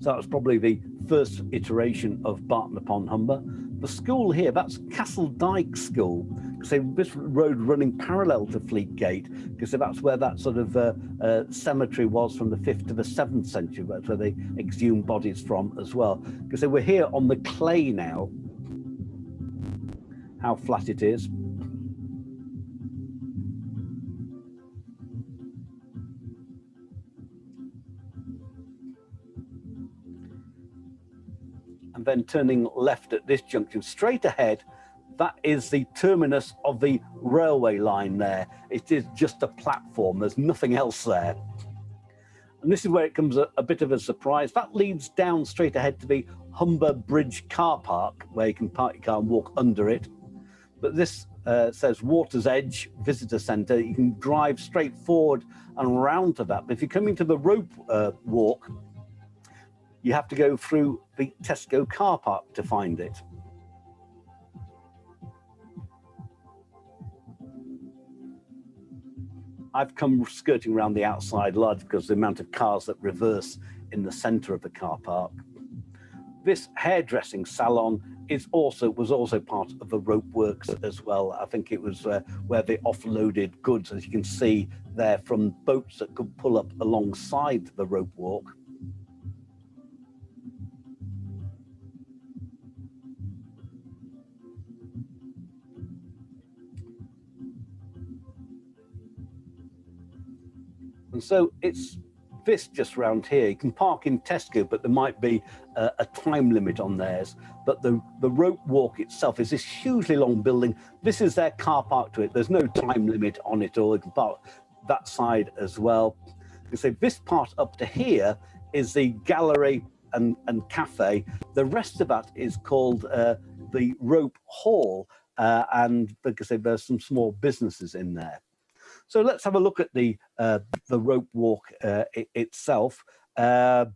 So that was probably the first iteration of Barton upon Humber. The school here, that's Castle Dyke School, because this road running parallel to Fleetgate, because that's where that sort of uh, uh, cemetery was from the 5th to the 7th century, that's where they exhumed bodies from as well. Because were here on the clay now, how flat it is. and then turning left at this junction straight ahead that is the terminus of the railway line there it is just a platform there's nothing else there and this is where it comes a, a bit of a surprise that leads down straight ahead to the humber bridge car park where you can park your car and walk under it but this uh, says Water's Edge Visitor Centre. You can drive straight forward and round to that. But if you're coming to the rope uh, walk, you have to go through the Tesco car park to find it. I've come skirting around the outside large because the amount of cars that reverse in the center of the car park. This hairdressing salon is also was also part of the rope works as well. I think it was uh, where they offloaded goods, as you can see there, from boats that could pull up alongside the rope walk. And so it's this just round here. You can park in Tesco, but there might be a, a, time limit on theirs. But the, the rope walk itself is this hugely long building. This is their car park to it. There's no time limit on it, or you can park that side as well. You say this part up to here is the gallery and, and cafe. The rest of that is called uh, the Rope Hall. Uh, and because there's some small businesses in there. So let's have a look at the uh, the rope walk uh, it, itself. Uh,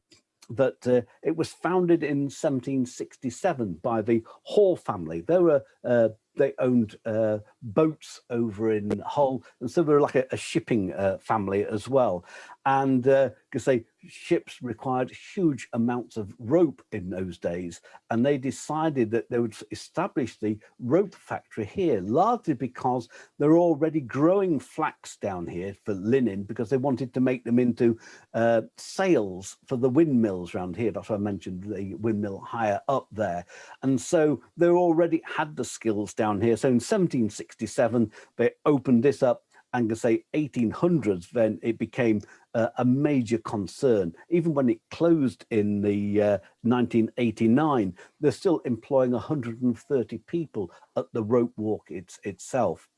that uh, it was founded in 1767 by the Hall family. They were uh, they owned uh, boats over in Hull, and so they were like a, a shipping family as well. and uh, say ships required huge amounts of rope in those days and they decided that they would establish the rope factory here largely because they're already growing flax down here for linen because they wanted to make them into uh, sails for the windmills around here. That's why I mentioned the windmill higher up there. And so they already had the skills down here. So in 1767 they opened this up and can say 1800s, then it became uh, a major concern. Even when it closed in the uh, 1989, they're still employing 130 people at the rope walk it's, itself.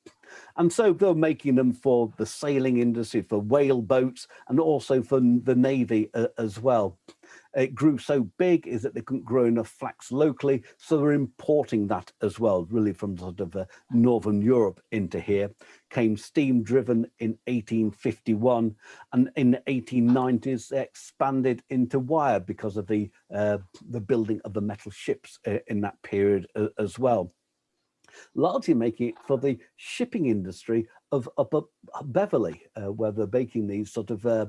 And so they're making them for the sailing industry, for whale boats, and also for the Navy uh, as well. It grew so big is that they couldn't grow enough flax locally, so they're importing that as well, really from sort of uh, Northern Europe into here. Came steam driven in 1851, and in the 1890s they expanded into wire because of the uh, the building of the metal ships uh, in that period uh, as well largely making it for the shipping industry of up, up Beverley, uh, where they're making these sort of uh,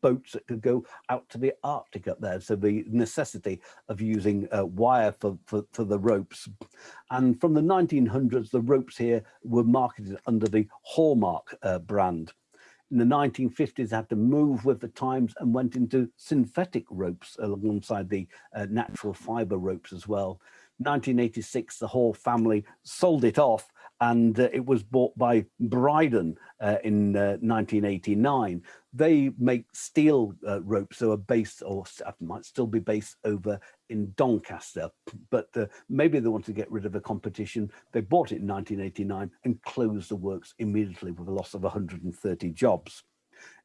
boats that could go out to the Arctic up there. So the necessity of using uh, wire for, for, for the ropes. And from the 1900s, the ropes here were marketed under the Hallmark uh, brand. In the 1950s, had to move with the times and went into synthetic ropes alongside the uh, natural fiber ropes as well. 1986, the whole family sold it off and uh, it was bought by Bridon uh, in uh, 1989. They make steel uh, ropes that are based or might still be based over in Doncaster, but uh, maybe they want to get rid of the competition. They bought it in 1989 and closed the works immediately with a loss of 130 jobs.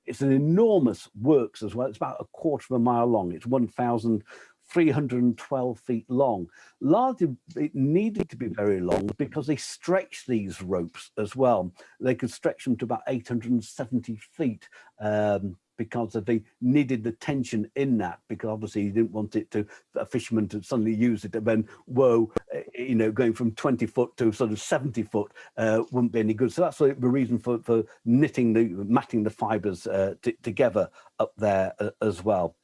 It's an enormous works as well. It's about a quarter of a mile long. It's 1,000 312 feet long. Largely, it needed to be very long because they stretch these ropes as well. They could stretch them to about 870 feet um, because they needed the tension in that because obviously you didn't want it to a fisherman to suddenly use it and then whoa eh, you know going from 20 foot to sort of 70 foot uh, wouldn't be any good. So that's the reason for for knitting the matting the fibers uh, together up there uh, as well.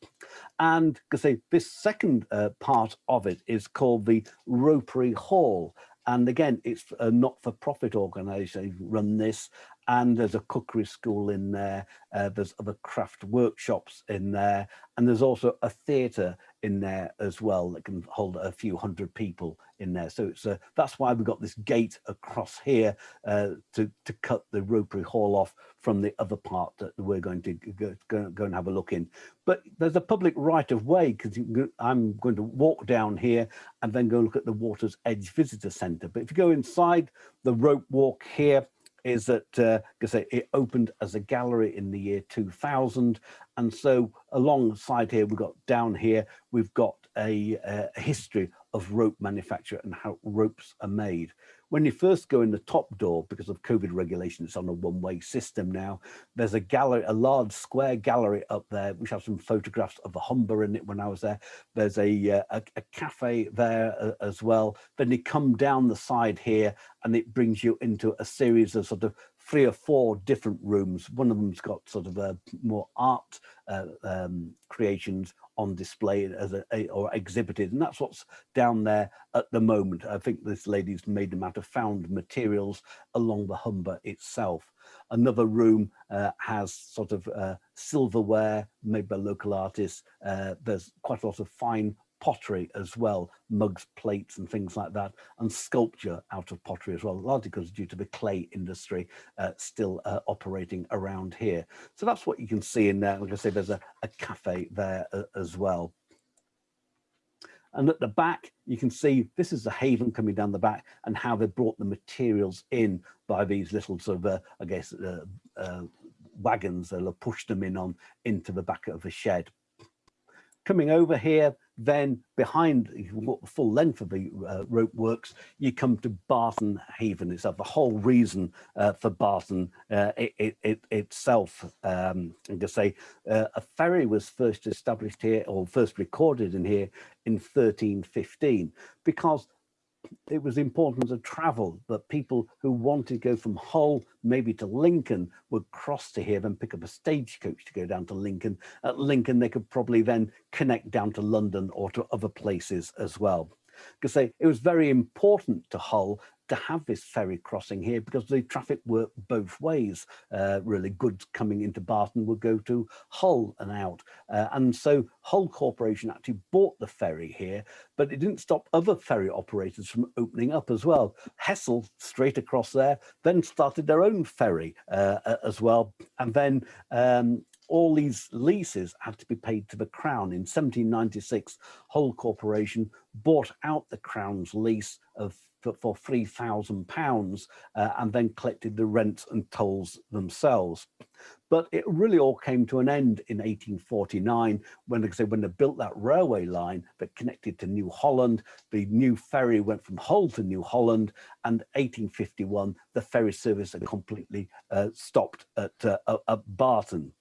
And because say this second uh, part of it is called the Ropery Hall. And again, it's a not-for-profit organisation run this, and there's a cookery school in there. Uh, there's other craft workshops in there, and there's also a theatre in there as well that can hold a few hundred people in there. So it's uh, that's why we've got this gate across here uh, to, to cut the Ropery Hall off from the other part that we're going to go, go, go and have a look in. But there's a public right of way because I'm going to walk down here and then go look at the Water's Edge Visitor Centre. But if you go inside the rope walk here, is that uh, say it opened as a gallery in the year 2000 and so alongside here we've got down here we've got a, a history of rope manufacture and how ropes are made when you first go in the top door, because of COVID regulation, it's on a one-way system now. There's a gallery, a large square gallery up there, which has some photographs of the Humber in it when I was there. There's a, uh, a, a cafe there uh, as well. Then you come down the side here and it brings you into a series of sort of three or four different rooms. One of them's got sort of a more art uh, um, creations on display as a, a, or exhibited and that's what's down there at the moment. I think this lady's made them out of found materials along the humber itself. Another room uh, has sort of uh, silverware made by local artists. Uh, there's quite a lot of fine pottery as well, mugs, plates and things like that, and sculpture out of pottery as well, largely because due to the clay industry uh, still uh, operating around here. So that's what you can see in there. Like I say, there's a, a cafe there uh, as well. And at the back, you can see this is the haven coming down the back and how they brought the materials in by these little sort of, uh, I guess, uh, uh, wagons that pushed them in on into the back of the shed. Coming over here, then behind the full length of the uh, rope works, you come to Barton Haven itself. The whole reason uh, for Barton uh, it, it, it, itself, um, I'm to say, uh, a ferry was first established here or first recorded in here in 1315 because it was important to travel that people who wanted to go from Hull maybe to Lincoln would cross to here and pick up a stagecoach to go down to Lincoln. At Lincoln, they could probably then connect down to London or to other places as well because it was very important to Hull to have this ferry crossing here because the traffic worked both ways. Uh, really, goods coming into Barton would go to Hull and out. Uh, and so Hull Corporation actually bought the ferry here, but it didn't stop other ferry operators from opening up as well. Hessle, straight across there, then started their own ferry uh, as well. And then um, all these leases had to be paid to the Crown. In 1796, Hull Corporation bought out the Crown's lease of for, for £3,000 uh, and then collected the rents and tolls themselves. But it really all came to an end in 1849 when, when they built that railway line that connected to New Holland, the new ferry went from Hull to New Holland, and 1851 the ferry service had completely uh, stopped at, uh, at Barton.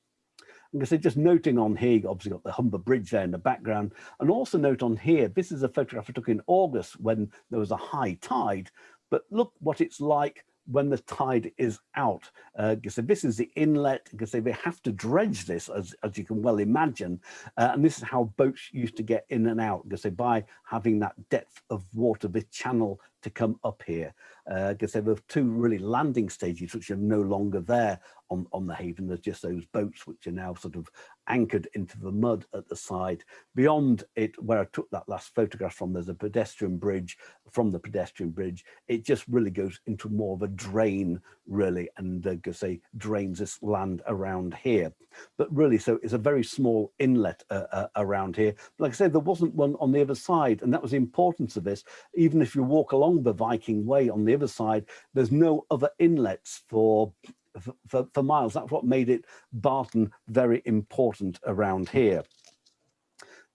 I'm going to say just noting on here, you obviously got the Humber Bridge there in the background, and also note on here, this is a photograph I took in August when there was a high tide, but look what it's like when the tide is out. Uh, so this is the inlet, because they have to dredge this, as, as you can well imagine. Uh, and this is how boats used to get in and out, because by having that depth of water, the channel to come up here because uh, there were two really landing stages which are no longer there on, on the haven. There's just those boats which are now sort of anchored into the mud at the side. Beyond it, where I took that last photograph from, there's a pedestrian bridge. From the pedestrian bridge, it just really goes into more of a drain, really, and uh, say drains this land around here. But really, so it's a very small inlet uh, uh, around here. Like I said, there wasn't one on the other side, and that was the importance of this. Even if you walk along the Viking Way on the other side, there's no other inlets for for, for miles. That's what made it Barton very important around here.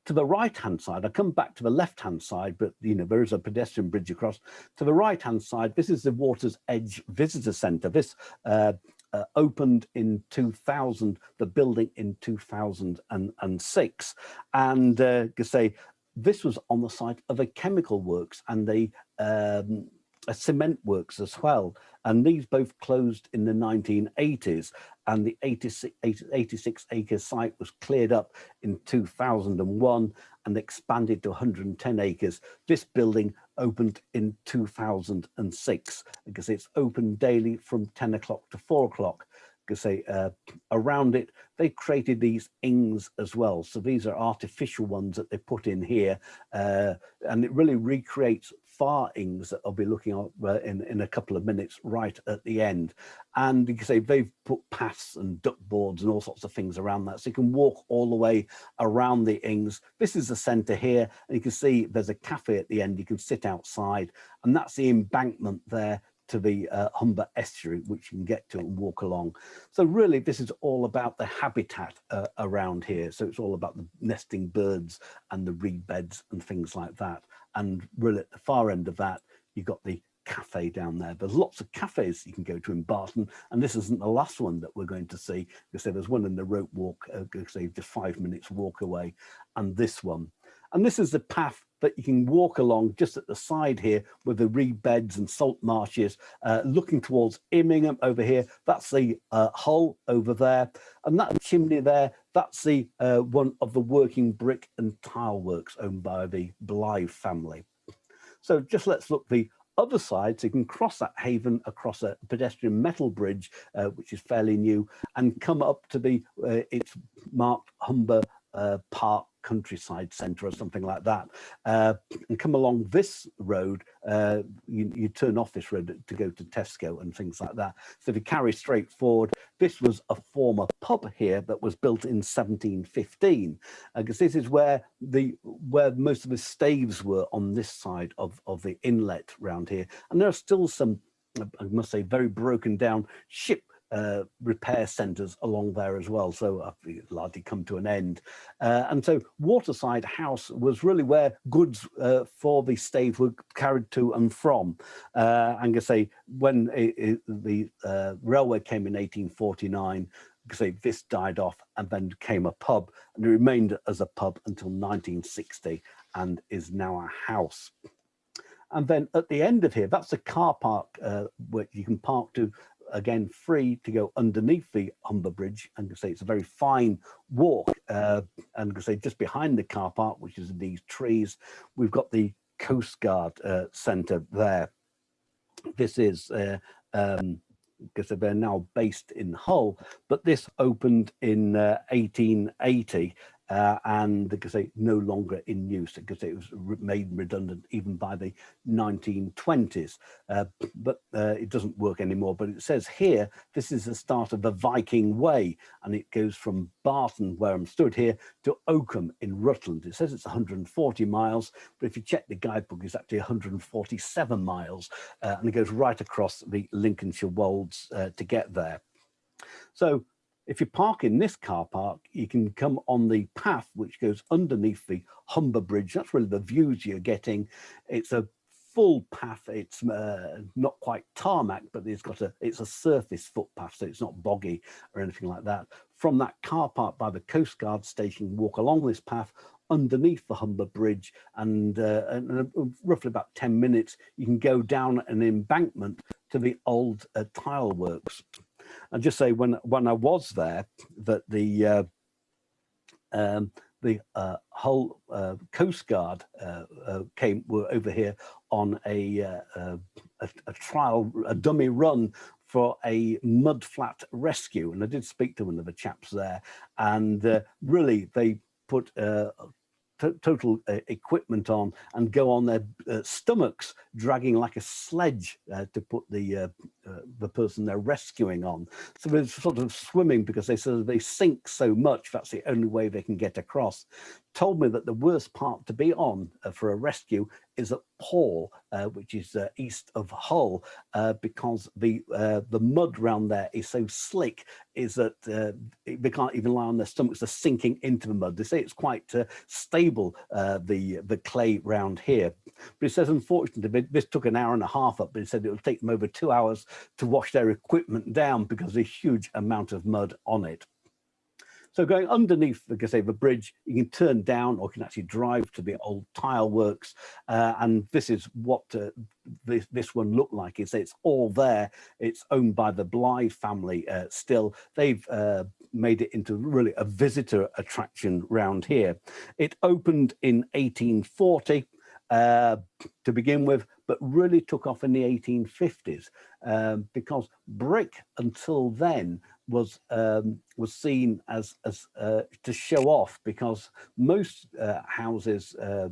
To the right hand side i come back to the left hand side but you know there is a pedestrian bridge across. To the right hand side this is the waters edge visitor center this uh, uh, opened in 2000 the building in 2006 and uh, say this was on the site of a chemical works and a um, a cement works as well. And these both closed in the 1980s and the 86, 86 acre site was cleared up in 2001 and expanded to 110 acres. This building opened in 2006 because it's open daily from 10 o'clock to 4 o'clock say uh, around it they created these ings as well so these are artificial ones that they put in here uh, and it really recreates far ings that I'll be looking at uh, in, in a couple of minutes right at the end. And you can say they've put paths and duck boards and all sorts of things around that. So you can walk all the way around the ings. This is the center here. And you can see there's a cafe at the end. You can sit outside and that's the embankment there to the uh, Humber estuary, which you can get to and walk along. So really, this is all about the habitat uh, around here. So it's all about the nesting birds and the reed beds and things like that. And really at the far end of that, you've got the cafe down there. There's lots of cafes you can go to in Barton, and this isn't the last one that we're going to see, because there's one in the rope walk, uh, say just five minutes walk away, and this one. And this is the path that you can walk along just at the side here with the reed beds and salt marshes, uh, looking towards Immingham over here. That's the uh, Hull over there. And that chimney there, that's the uh, one of the working brick and tile works owned by the Blythe family. So just let's look the other side, so you can cross that haven across a pedestrian metal bridge, uh, which is fairly new, and come up to the, uh, it's marked Humber Park countryside centre or something like that uh, and come along this road uh, you, you, turn off this road to go to Tesco and things like that. So if you carry straight forward. This was a former pub here that was built in 1715 because this is where the where most of the staves were on this side of of the inlet round here. And there are still some I must say very broken down ship uh, repair centres along there as well. So I've largely come to an end. Uh, and so Waterside House was really where goods uh, for the stave were carried to and from. Uh, and to say when it, it, the uh, railway came in 1849, say this died off and then became a pub and it remained as a pub until 1960 and is now a house. And then at the end of here, that's a car park uh, where you can park to again free to go underneath the Humber Bridge and say it's a very fine walk uh, and say just behind the car park which is in these trees. We've got the Coast Guard uh, Centre there. This is uh, um, because they're now based in Hull, but this opened in uh, 1880 uh, and because they no longer in use. Because it was made redundant even by the 1920s uh, but uh, it doesn't work anymore. But it says here this is the start of the Viking Way and it goes from Barton where I'm stood here to Oakham in Rutland. It says it's 140 miles but if you check the guidebook it's actually 147 miles uh, and it goes right across the Lincolnshire Wolds uh, to get there. So if you park in this car park, you can come on the path which goes underneath the Humber Bridge. That's really the views you're getting. It's a full path. It's uh, not quite tarmac, but it's got a it's a surface footpath, so it's not boggy or anything like that. From that car park by the Coast Guard station, walk along this path underneath the Humber Bridge, and, uh, and uh, roughly about 10 minutes, you can go down an embankment to the old uh, tile works and just say when when I was there that the uh, um, the uh, whole uh, Coast Guard uh, uh, came were over here on a, uh, a, a trial a dummy run for a mud flat rescue. And I did speak to one of the chaps there. And really they put total uh, equipment on and go on their uh, stomachs dragging like a sledge uh, to put the uh, the person they're rescuing on so they're sort of swimming because they sort of they sink so much that's the only way they can get across told me that the worst part to be on uh, for a rescue is at Paull, uh, which is uh, east of Hull, uh, because the the mud around there is so slick, is that they can't even lie on their stomachs, they're sinking into the mud. They say it's quite stable, the the clay round here. But it says, unfortunately, this took an hour and a half up, but it said it would take them over two hours to wash their equipment down because there's a huge amount of mud on it. So going underneath, like I the bridge, you can turn down or you can actually drive to the old tile works. Uh, and this is what uh, this, this one looked like. It's, it's all there. It's owned by the Blyth family uh, still. They've uh, made it into really a visitor attraction round here. It opened in 1840 uh, to begin with, but really took off in the 1850s um, because brick until then was um, was seen as as uh, to show off because most uh, houses uh,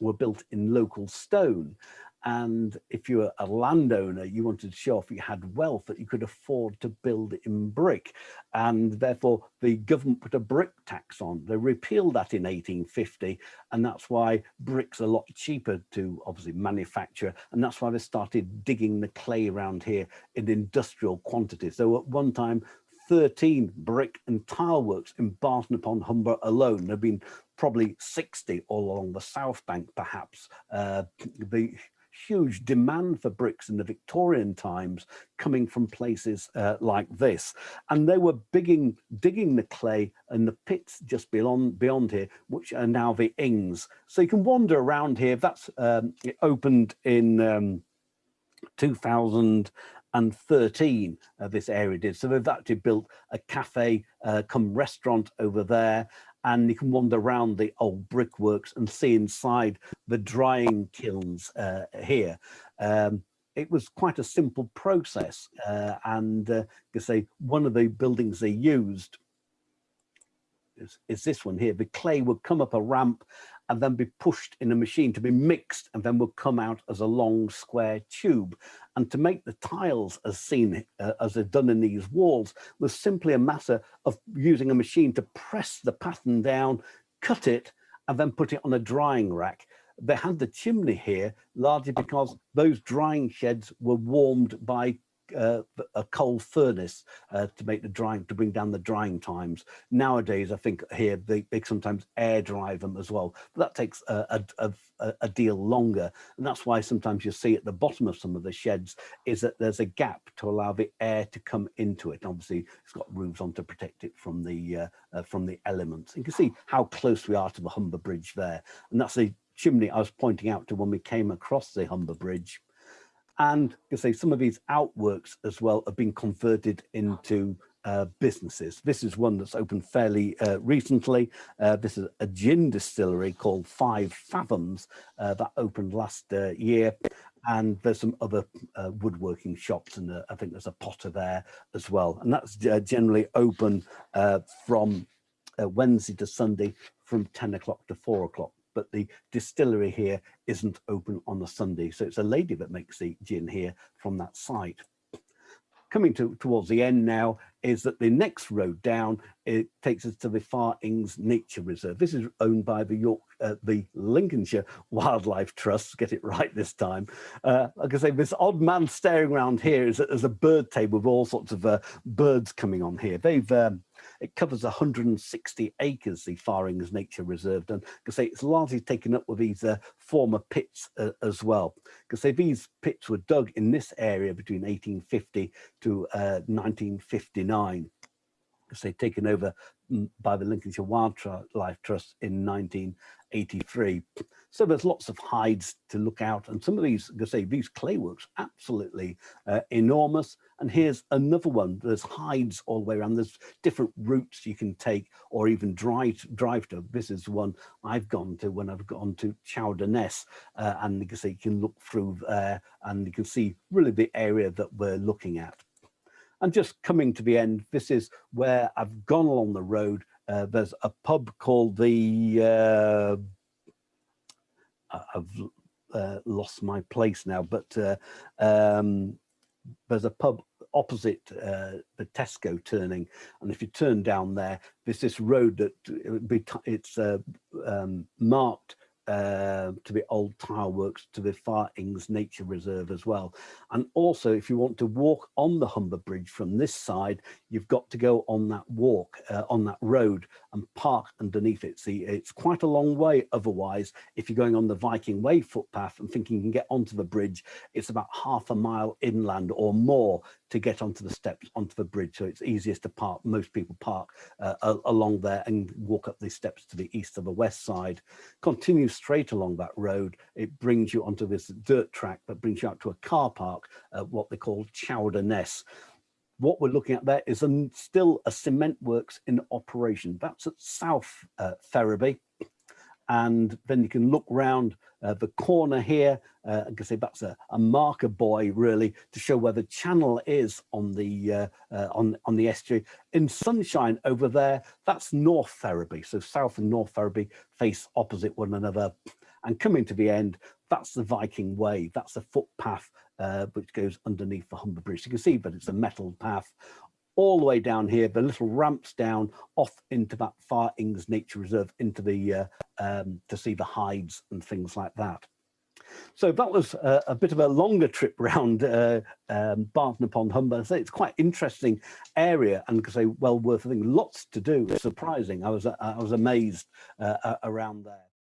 were built in local stone and if you were a landowner you wanted to show off you had wealth that you could afford to build in brick and therefore the government put a brick tax on they repealed that in 1850 and that's why bricks are a lot cheaper to obviously manufacture and that's why they started digging the clay around here in industrial quantities so at one time 13 brick and tile works in Barton upon Humber alone. There have been probably 60 all along the South Bank, perhaps. Uh, the huge demand for bricks in the Victorian times coming from places uh, like this. And they were digging, digging the clay and the pits just beyond, beyond here, which are now the ings. So you can wander around here. That's um, it opened in um, 2000 and 13 uh, this area did. So they've actually built a cafe uh, come restaurant over there and you can wander around the old brickworks and see inside the drying kilns uh, here. Um, it was quite a simple process uh, and uh, you say one of the buildings they used is, is this one here. The clay would come up a ramp and then be pushed in a machine to be mixed and then would come out as a long square tube. And to make the tiles as seen uh, as they're done in these walls was simply a matter of using a machine to press the pattern down, cut it, and then put it on a drying rack. They had the chimney here largely because those drying sheds were warmed by uh, a coal furnace uh, to make the drying to bring down the drying times. Nowadays i think here they, they sometimes air dry them as well but that takes a, a, a, a, deal longer. And that's why sometimes you see at the bottom of some of the sheds is that there's a gap to allow the air to come into it. Obviously it's got roofs on to protect it from the uh, uh, from the elements. You can see how close we are to the humber bridge there. And that's the chimney I was pointing out to when we came across the Humber Bridge. And you say some of these outworks as well have been converted into uh, businesses. This is one that's opened fairly uh, recently. Uh, this is a gin distillery called Five Fathoms uh, that opened last uh, year. And there's some other uh, woodworking shops and I think there's a potter there as well. And that's generally open from Wednesday to Sunday from 10 o'clock to 4 o'clock but the distillery here isn't open on a Sunday. So it's a lady that makes the gin here from that site coming to, towards the end now is that the next road down it takes us to the Far Ings Nature Reserve. This is owned by the York, uh, the Lincolnshire Wildlife Trust. Get it right this time. Uh, like I say, this odd man staring around here is that there's a bird table with all sorts of uh, birds coming on here. They've um, it covers 160 acres, the Far Ings Nature Reserve, and because say it's largely taken up with these uh, former pits uh, as well. Because say these pits were dug in this area between 1850 to uh, 1959 they'd taken over mm, by the Lincolnshire Wildlife Trust in 1983. So there's lots of hides to look out. And some of these, I say, these clay works, absolutely uh, enormous. And here's another one. There's hides all the way around. There's different routes you can take or even drive, drive to. This is one I've gone to when I've gone to Chowder Uh, and you can you can look through there and you can see really the area that we're looking at. And just coming to the end, this is where I've gone along the road. Uh, there's a pub called the, uh, I've uh, lost my place now, but uh, um, there's a pub opposite uh, the Tesco turning. And if you turn down there, there's this road that uh, it's um, marked uh, to the old tile works to the Far Ings Nature Reserve as well. And also, if you want to walk on the Humber Bridge from this side, you've got to go on that walk, uh, on that road and park underneath it. See, it's quite a long way otherwise. If you're going on the Viking Way footpath and thinking you can get onto the bridge, it's about half a mile inland or more to get onto the steps onto the bridge. So it's easiest to park, most people park uh, along there and walk up these steps to the east or the west side. Continue straight along that road. It brings you onto this dirt track that brings you out to a car park, uh, what they call Chowder Ness what we're looking at there is a, still a cement works in operation. That's at South uh, Ferriby and then you can look round uh, the corner here. Uh, I can say that's a, a, marker buoy really to show where the channel is on the uh, uh, on on the estuary. In sunshine over there, that's North Ferriby. So South and North Ferriby face opposite one another. And coming to the end, that's the Viking Way. That's the footpath uh, which goes underneath the Humber Bridge. You can see, but it's a metal path all the way down here, the little ramps down off into that Far Ings Nature Reserve, into the uh, um, to see the hides and things like that. So that was a, a bit of a longer trip round uh, um, Barton upon Humber. So it's quite interesting area and say well worth a thing. Lots to do. Surprising. I was I was amazed uh, around there.